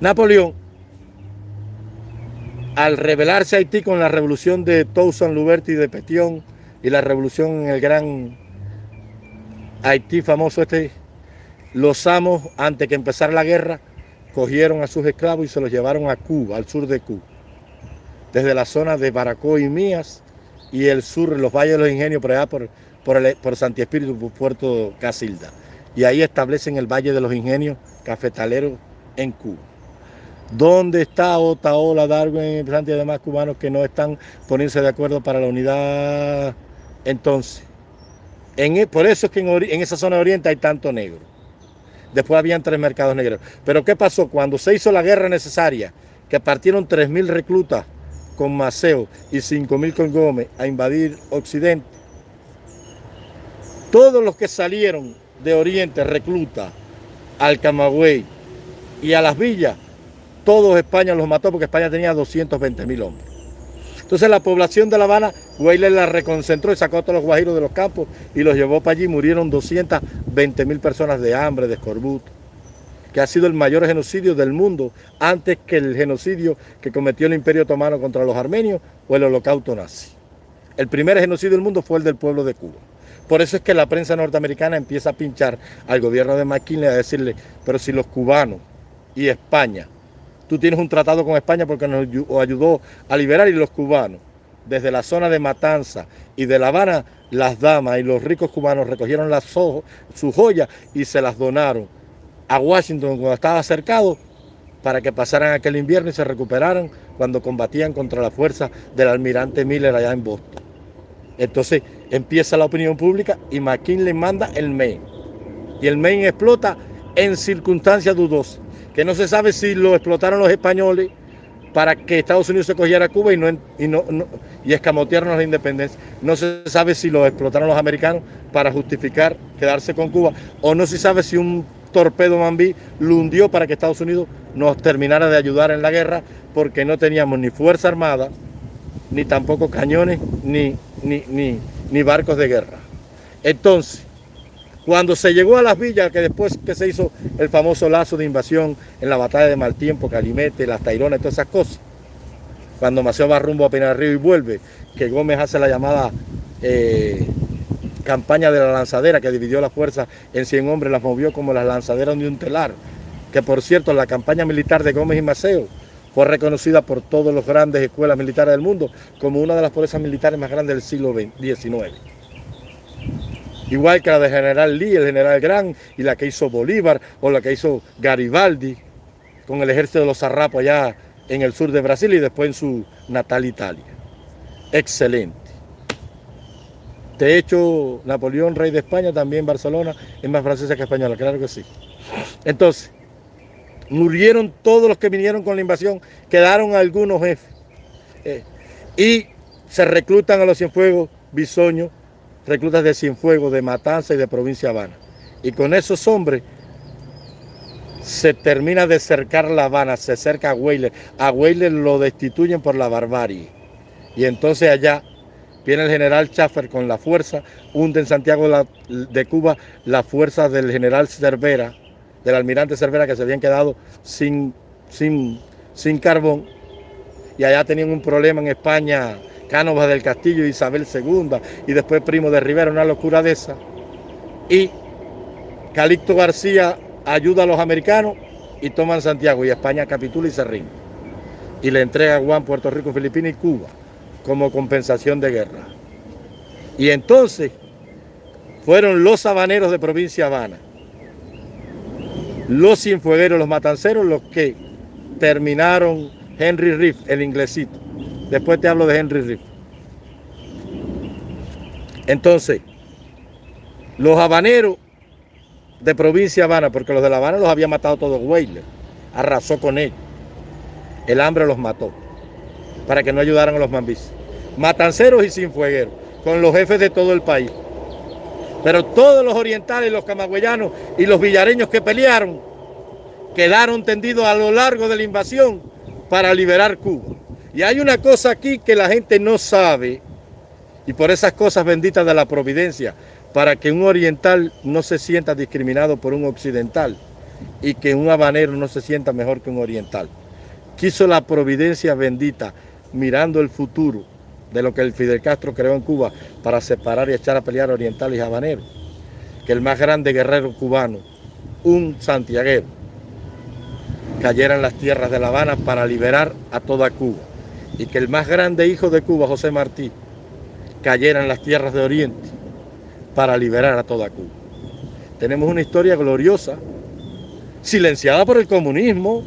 Napoleón, al rebelarse Haití con la revolución de Toussaint Louverture y de Petion y la revolución en el gran Haití famoso este, los amos, antes que empezara la guerra, cogieron a sus esclavos y se los llevaron a Cuba, al sur de Cuba. Desde la zona de Baracó y Mías y el sur, los valles de los ingenios, por allá por, por, Santi Espíritu, por Puerto Casilda. Y ahí establecen el Valle de los Ingenios cafetaleros en Cuba. ¿Dónde está Otaola, Darwin y demás cubanos que no están poniéndose de acuerdo para la unidad? Entonces, e, por eso es que en, esa zona de Oriente hay tanto negro. Después habían tres mercados negros. Pero ¿qué pasó? Cuando se hizo la guerra necesaria, que partieron 3.000 reclutas con Maceo y 5.000 con Gómez a invadir Occidente, todos los que salieron de Oriente reclutas al Camagüey y a las villas todos España los mató porque España tenía 220 mil hombres. Entonces la población de La Habana, Weyle la reconcentró y sacó a todos los guajiros de los campos y los llevó para allí. Murieron 220 mil personas de hambre, de escorbuto, que ha sido el mayor genocidio del mundo antes que el genocidio que cometió el Imperio Otomano contra los armenios o el holocausto nazi. El primer genocidio del mundo fue el del pueblo de Cuba. Por eso es que la prensa norteamericana empieza a pinchar al gobierno de McKinley a decirle, pero si los cubanos y España Tú tienes un tratado con España porque nos ayudó a liberar y los cubanos desde la zona de Matanza y de La Habana, las damas y los ricos cubanos recogieron las sus joyas y se las donaron a Washington cuando estaba cercado para que pasaran aquel invierno y se recuperaran cuando combatían contra la fuerza del almirante Miller allá en Boston. Entonces empieza la opinión pública y McKinley manda el Maine. Y el Maine explota en circunstancias dudosas, que no se sabe si lo explotaron los españoles para que Estados Unidos se cogiera Cuba y, no, y, no, y escamotearnos la independencia. No se sabe si lo explotaron los americanos para justificar quedarse con Cuba, o no se sabe si un torpedo Mambí lo hundió para que Estados Unidos nos terminara de ayudar en la guerra, porque no teníamos ni fuerza armada, ni tampoco cañones, ni, ni, ni barcos de guerra. Entonces, cuando se llegó a las villas, que después que se hizo el famoso lazo de invasión en la batalla de Maltiempo, Calimete, las Taironas y todas esas cosas, cuando Maceo va rumbo a Pinar Río y vuelve, que Gómez hace la llamada eh, campaña de la lanzadera que dividió la fuerza en 100 hombres, las movió como las lanzaderas de un telar, que por cierto la campaña militar de Gómez y Maceo fue reconocida por todas las grandes escuelas militares del mundo como una de las fuerzas militares más grandes del siglo XIX igual que la de General Lee, el General Gran, y la que hizo Bolívar, o la que hizo Garibaldi, con el ejército de los zarrapos allá en el sur de Brasil y después en su natal Italia. Excelente. De hecho, Napoleón, rey de España, también Barcelona, es más francesa que española, claro que sí. Entonces, murieron todos los que vinieron con la invasión, quedaron algunos jefes. Eh, y se reclutan a los Cienfuegos, Bisoño, reclutas de Cienfuegos, de Matanza y de Provincia Habana. Y con esos hombres se termina de cercar La Habana, se cerca a Weyler. A Weyler lo destituyen por la barbarie. Y entonces allá viene el general Schaffer con la fuerza, hunde en Santiago de Cuba la fuerza del general Cervera, del almirante Cervera que se habían quedado sin, sin, sin carbón. Y allá tenían un problema en España Cánovas del Castillo, Isabel II, y después Primo de Rivera, una locura de esa. Y Calixto García ayuda a los americanos y toman Santiago, y España capitula y se rinde. Y le entrega a Juan Puerto Rico, Filipinas y Cuba como compensación de guerra. Y entonces fueron los sabaneros de provincia Habana, los cienfuegueros, los matanceros, los que terminaron Henry Riff, el inglesito. Después te hablo de Henry Riff. Entonces, los habaneros de provincia Habana, porque los de La Habana los había matado todos Weyler, arrasó con ellos. El hambre los mató para que no ayudaran a los mambis. Matanceros y sinfuegueros, con los jefes de todo el país. Pero todos los orientales, los camagüeyanos y los villareños que pelearon, quedaron tendidos a lo largo de la invasión para liberar Cuba. Y hay una cosa aquí que la gente no sabe, y por esas cosas benditas de la providencia, para que un oriental no se sienta discriminado por un occidental y que un habanero no se sienta mejor que un oriental. Quiso la providencia bendita, mirando el futuro de lo que el Fidel Castro creó en Cuba para separar y echar a pelear oriental y habanero, que el más grande guerrero cubano, un santiaguero, cayera en las tierras de La Habana para liberar a toda Cuba y que el más grande hijo de Cuba, José Martí, cayera en las tierras de Oriente para liberar a toda Cuba. Tenemos una historia gloriosa, silenciada por el comunismo,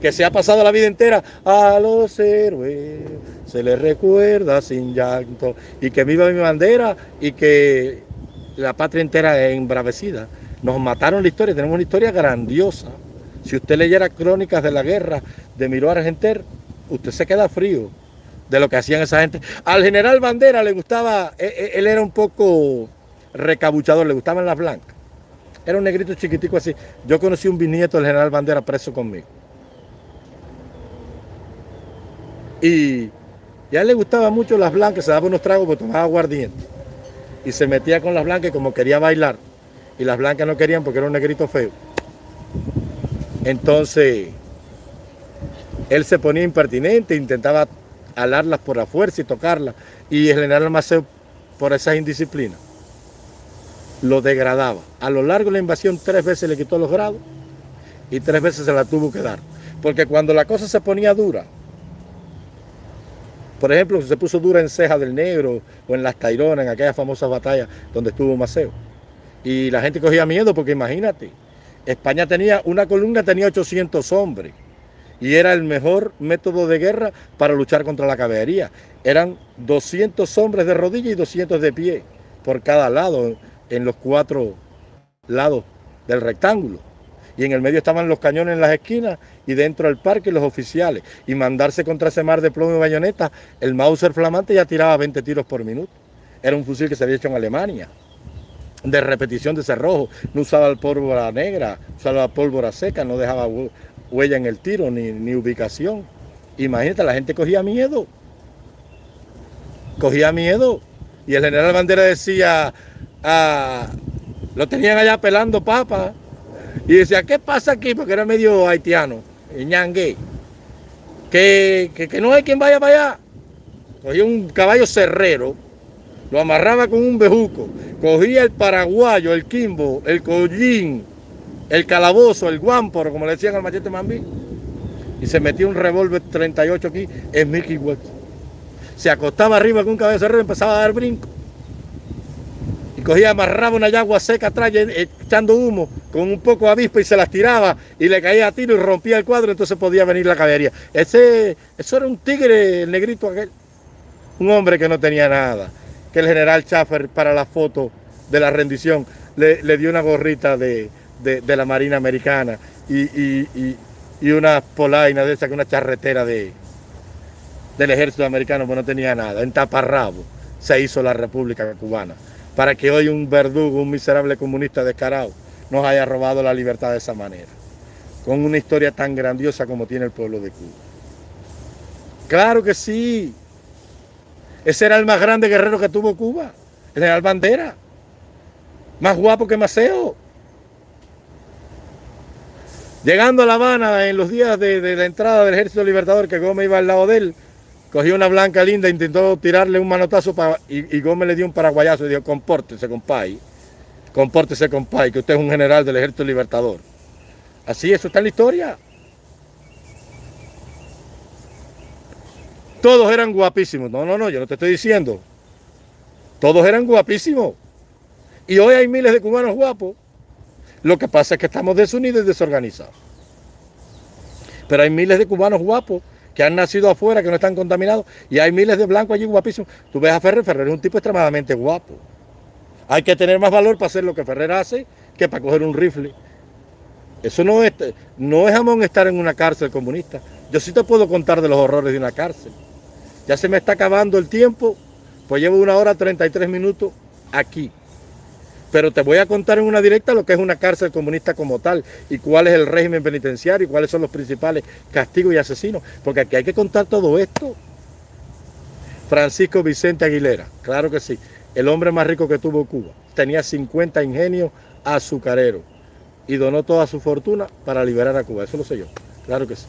que se ha pasado la vida entera a los héroes, se les recuerda sin llanto, y que viva mi bandera y que la patria entera es embravecida. Nos mataron la historia, tenemos una historia grandiosa. Si usted leyera crónicas de la guerra de Miró Argenter, usted se queda frío de lo que hacían esa gente. Al general Bandera le gustaba, e, e, él, era un poco recabuchador, le gustaban las blancas. Era un negrito chiquitico así. Yo conocí un bisnieto del general Bandera preso conmigo. Y, a él le gustaban mucho las blancas, se daba unos tragos porque tomaba aguardiente. Y se metía con las blancas como quería bailar. Y las blancas no querían porque era un negrito feo. Entonces, él se ponía impertinente, intentaba alarlas por la fuerza y tocarlas. Y general Maceo, por esa indisciplina, lo degradaba. A lo largo de la invasión tres veces le quitó los grados y tres veces se la tuvo que dar. Porque cuando la cosa se ponía dura, Por ejemplo, se puso dura en Ceja del Negro o en Las Taironas, en aquellas famosas batallas donde estuvo Maceo. Y la gente cogía miedo porque imagínate, España tenía, una columna tenía 800 hombres y era el mejor método de guerra para luchar contra la caballería. Eran 200 hombres de rodilla y 200 de pie por cada lado, en los cuatro lados del rectángulo. Y en el medio estaban los cañones en las esquinas y dentro del parque los oficiales. Y mandarse contra ese mar de plomo y bayoneta, el Mauser flamante ya tiraba 20 tiros por minuto. Era un fusil que se había hecho en Alemania, de repetición de cerrojo. No usaba pólvora negra, usaba pólvora seca, no dejaba huella en el tiro ni, ni ubicación. Imagínate, la gente cogía miedo. Cogía miedo. Y el general Bandera decía, ah, lo tenían allá pelando papas. Y decía, ¿qué pasa aquí? Porque era medio haitiano, ñangue. Que, que, que no hay quien vaya para allá. Cogía un caballo cerrero, lo amarraba con un bejuco, cogía el paraguayo, el quimbo, el collín, el calabozo, el guamporo, como le decían al machete mambí, y se metía un revólver 38 aquí en Mickey West. Se acostaba arriba con un caballo cerrero y empezaba a dar brinco. Y cogía, amarraba una yagua seca atrás, echando humo, con un poco de avispa y se las tiraba y le caía a tiro y rompía el cuadro, entonces podía venir la caballería. Ese, eso era un tigre, el negrito aquel. Un hombre que no tenía nada. Que el general Schaffer para la foto de la rendición le, le dio una gorrita de, de, la Marina Americana y, y, y, una polaina de esa, que una charretera de, del ejército americano, pues no tenía nada. En taparrabo se hizo la República Cubana, para que hoy un verdugo, un miserable comunista descarado, nos haya robado la libertad de esa manera, con una historia tan grandiosa como tiene el pueblo de Cuba. Claro que sí. Ese era el más grande guerrero que tuvo Cuba, el general Bandera. Más guapo que Maceo. Llegando a La Habana en los días de, la entrada del Ejército Libertador, que Gómez iba al lado de él, cogió una blanca linda, intentó tirarle un manotazo y, Gómez le dio un paraguayazo y dijo, compórtese, compay, compórtese, compay, que usted es un general del Ejército Libertador. Así, eso está en la historia. Todos eran guapísimos. No, no, no, yo no te estoy diciendo. Todos eran guapísimos. Y hoy hay miles de cubanos guapos. Lo que pasa es que estamos desunidos y desorganizados. Pero hay miles de cubanos guapos que han nacido afuera, que no están contaminados, y hay miles de blancos allí guapísimos. Tú ves a Ferrer, Ferrer es un tipo extremadamente guapo. Hay que tener más valor para hacer lo que Ferrer hace que para coger un rifle. Eso no es, no es jamón estar en una cárcel comunista. Yo sí te puedo contar de los horrores de una cárcel. Ya se me está acabando el tiempo, pues llevo una hora 33 minutos aquí. Pero te voy a contar en una directa lo que es una cárcel comunista como tal y cuál es el régimen penitenciario y cuáles son los principales castigos y asesinos. Porque aquí hay que contar todo esto. Francisco Vicente Aguilera, claro que sí, el hombre más rico que tuvo Cuba. Tenía 50 ingenios azucareros y donó toda su fortuna para liberar a Cuba. Eso lo sé yo, claro que sí.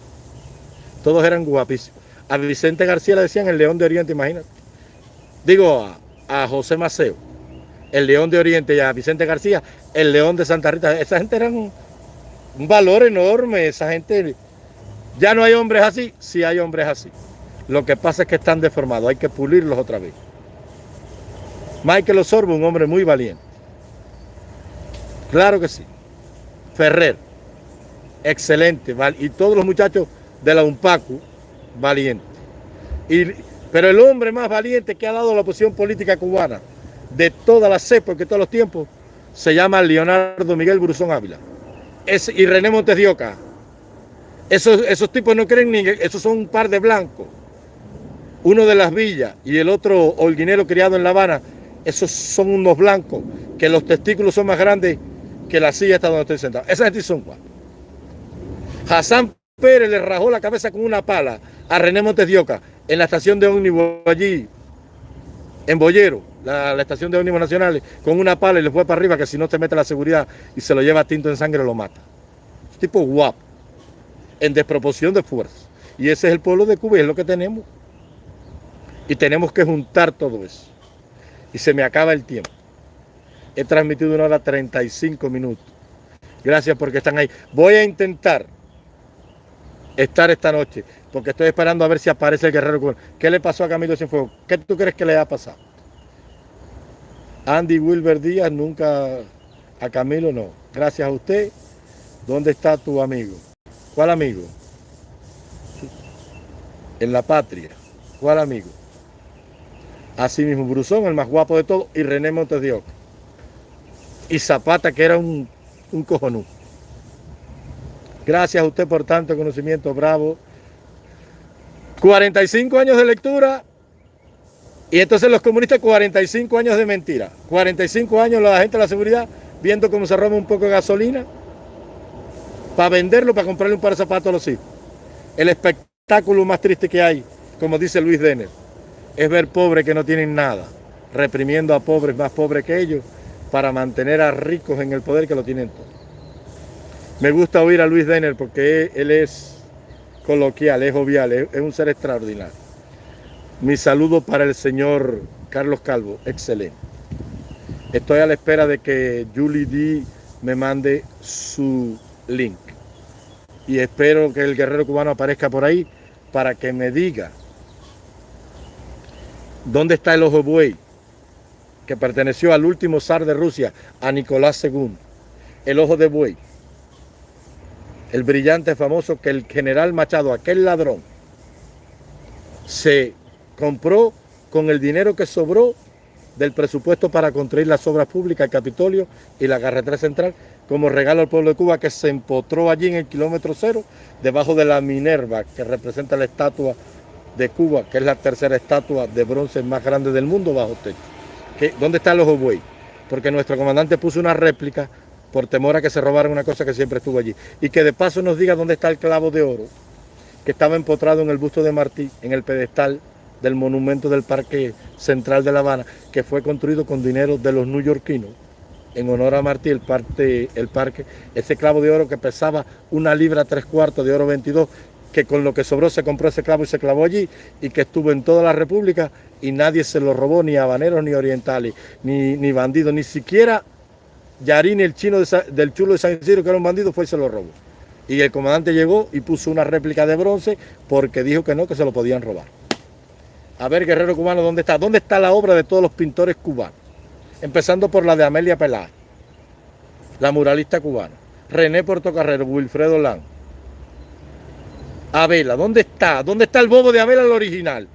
Todos eran guapísimos. A Vicente García le decían el León de Oriente, imagínate. Digo, a, a José Maceo el León de Oriente y a Vicente García, el León de Santa Rita. Esa gente era un, valor enorme, esa gente... Ya no hay hombres así, sí hay hombres así. Lo que pasa es que están deformados, hay que pulirlos otra vez. Michael Osorbo, un hombre muy valiente. Claro que sí. Ferrer, excelente. Y todos los muchachos de la UNPACU, valientes. pero el hombre más valiente que ha dado la oposición política cubana de todas las épocas, de todos los tiempos, se llama Leonardo Miguel Brusón Ávila. Es, y René Montes de Oca. Esos, esos tipos no creen ni esos son un par de blancos. Uno de las villas y el otro holguinero criado en La Habana, esos son unos blancos, que los testículos son más grandes que la silla hasta donde estoy sentado. Esa gente son guapos. Hassan Pérez le rajó la cabeza con una pala a René Montes de Oca en la estación de ómnibus allí, en Boyero la, estación de ómnibus nacionales con una pala y le fue para arriba que si no te mete la seguridad y se lo lleva tinto en sangre lo mata. tipo guapo, en desproporción de fuerza. Y ese es el pueblo de Cuba y es lo que tenemos. Y tenemos que juntar todo eso. Y se me acaba el tiempo. He transmitido una hora 35 minutos. Gracias porque están ahí. Voy a intentar estar esta noche, porque estoy esperando a ver si aparece el guerrero cubano. ¿Qué le pasó a Camilo Cienfuegos? ¿Qué tú crees que le ha pasado? Andy Wilber Díaz nunca, a Camilo no. Gracias a usted. ¿Dónde está tu amigo? ¿Cuál amigo? En la patria. ¿Cuál amigo? Así mismo, Brusón, el más guapo de todos, y René Montes de Oca. Y Zapata, que era un, un. Gracias a usted por tanto conocimiento, bravo. 45 años de lectura y entonces los comunistas 45 años de mentira. 45 años la gente de la seguridad viendo cómo se roba un poco de gasolina para venderlo, para comprarle un par de zapatos a los hijos. El espectáculo más triste que hay, como dice Luis Denner, es ver pobres que no tienen nada, reprimiendo a pobres más pobres que ellos para mantener a ricos en el poder que lo tienen todo. Me gusta oír a Luis Denner porque él es coloquial, es jovial, es, un ser extraordinario. Mi saludo para el señor Carlos Calvo, excelente. Estoy a la espera de que Julie D me mande su link. Y espero que el guerrero cubano aparezca por ahí para que me diga dónde está el ojo buey que perteneció al último zar de Rusia, a Nicolás II. El ojo de buey el brillante famoso que el general Machado, aquel ladrón, se compró con el dinero que sobró del presupuesto para construir las obras públicas, el Capitolio y la carretera central, como regalo al pueblo de Cuba que se empotró allí en el kilómetro cero, debajo de la Minerva, que representa la estatua de Cuba, que es la tercera estatua de bronce más grande del mundo bajo techo. ¿Dónde está el ojo buey? Porque nuestro comandante puso una réplica por temor a que se robaran una cosa que siempre estuvo allí. Y que de paso nos diga dónde está el clavo de oro, que estaba empotrado en el busto de Martí, en el pedestal del monumento del Parque Central de La Habana, que fue construido con dinero de los neoyorquinos, en honor a Martí, el, parque, ese clavo de oro que pesaba una libra tres cuartos de oro 22, que con lo que sobró se compró ese clavo y se clavó allí, y que estuvo en toda la República y nadie se lo robó, ni habaneros ni orientales, ni, ni bandidos, ni siquiera Yarini, el chino del chulo de San Isidro, que era un bandido, fue y se lo robó. Y el comandante llegó y puso una réplica de bronce porque dijo que no, que se lo podían robar. A ver, guerrero cubano, ¿dónde está? ¿Dónde está la obra de todos los pintores cubanos? Empezando por la de Amelia Peláez, la muralista cubana. René Portocarrero, Wilfredo Lang. Abela, ¿dónde está? ¿Dónde está el bobo de Abela, el original?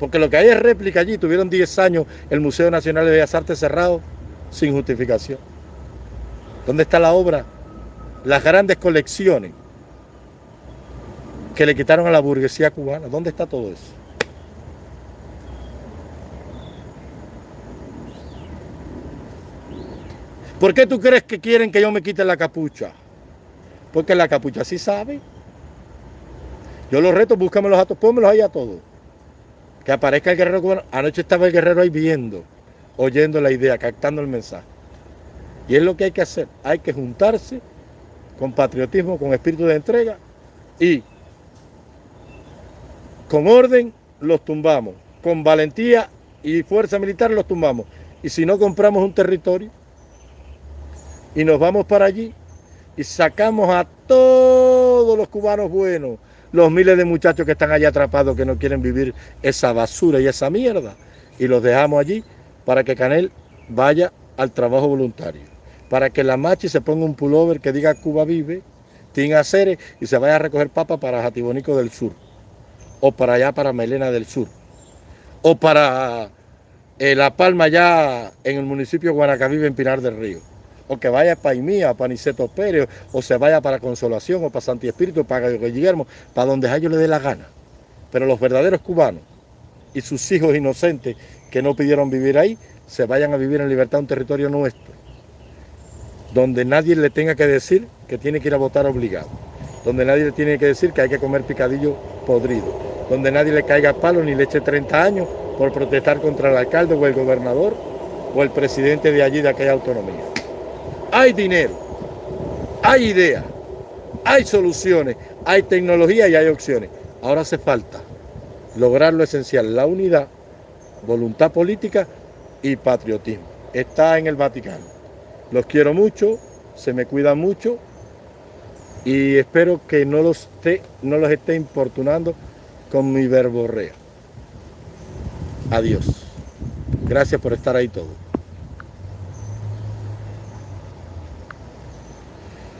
Porque lo que hay es réplica allí. Tuvieron 10 años el Museo Nacional de Bellas Artes cerrado sin justificación. ¿Dónde está la obra? Las grandes colecciones que le quitaron a la burguesía cubana. ¿Dónde está todo eso? ¿Por qué tú crees que quieren que yo me quite la capucha? Porque la capucha sí sabe. Yo los reto, búscame los datos, pónmelos ahí a todos. Que aparezca el guerrero cubano. Anoche estaba el guerrero ahí viendo, oyendo la idea, captando el mensaje. Y es lo que hay que hacer. Hay que juntarse con patriotismo, con espíritu de entrega y con orden los tumbamos. Con valentía y fuerza militar los tumbamos. Y si no compramos un territorio y nos vamos para allí y sacamos a todos los cubanos buenos, los miles de muchachos que están allá atrapados que no quieren vivir esa basura y esa mierda. Y los dejamos allí para que Canel vaya al trabajo voluntario para que la machi se ponga un pullover que diga Cuba vive, tenga Ceres y se vaya a recoger papa para Jatibonico del Sur, o para allá para Melena del Sur, o para eh, La Palma allá en el municipio de Guanacavive en Pinar del Río, o que vaya para Paimía, para Niceto Pérez, o se vaya para Consolación, o para Santi Espíritu, para Guillermo, para donde a ellos les dé la gana. Pero los verdaderos cubanos y sus hijos inocentes que no pidieron vivir ahí, se vayan a vivir en libertad un territorio nuestro donde nadie le tenga que decir que tiene que ir a votar obligado, donde nadie le tiene que decir que hay que comer picadillo podrido, donde nadie le caiga palo ni le eche 30 años por protestar contra el alcalde o el gobernador o el presidente de allí de aquella autonomía. Hay dinero, hay ideas, hay soluciones, hay tecnología y hay opciones. Ahora hace falta lograr lo esencial, la unidad, voluntad política y patriotismo. Está en el Vaticano. Los quiero mucho, se me cuidan mucho y espero que no los esté, no los esté importunando con mi verborrea. Adiós. Gracias por estar ahí todos.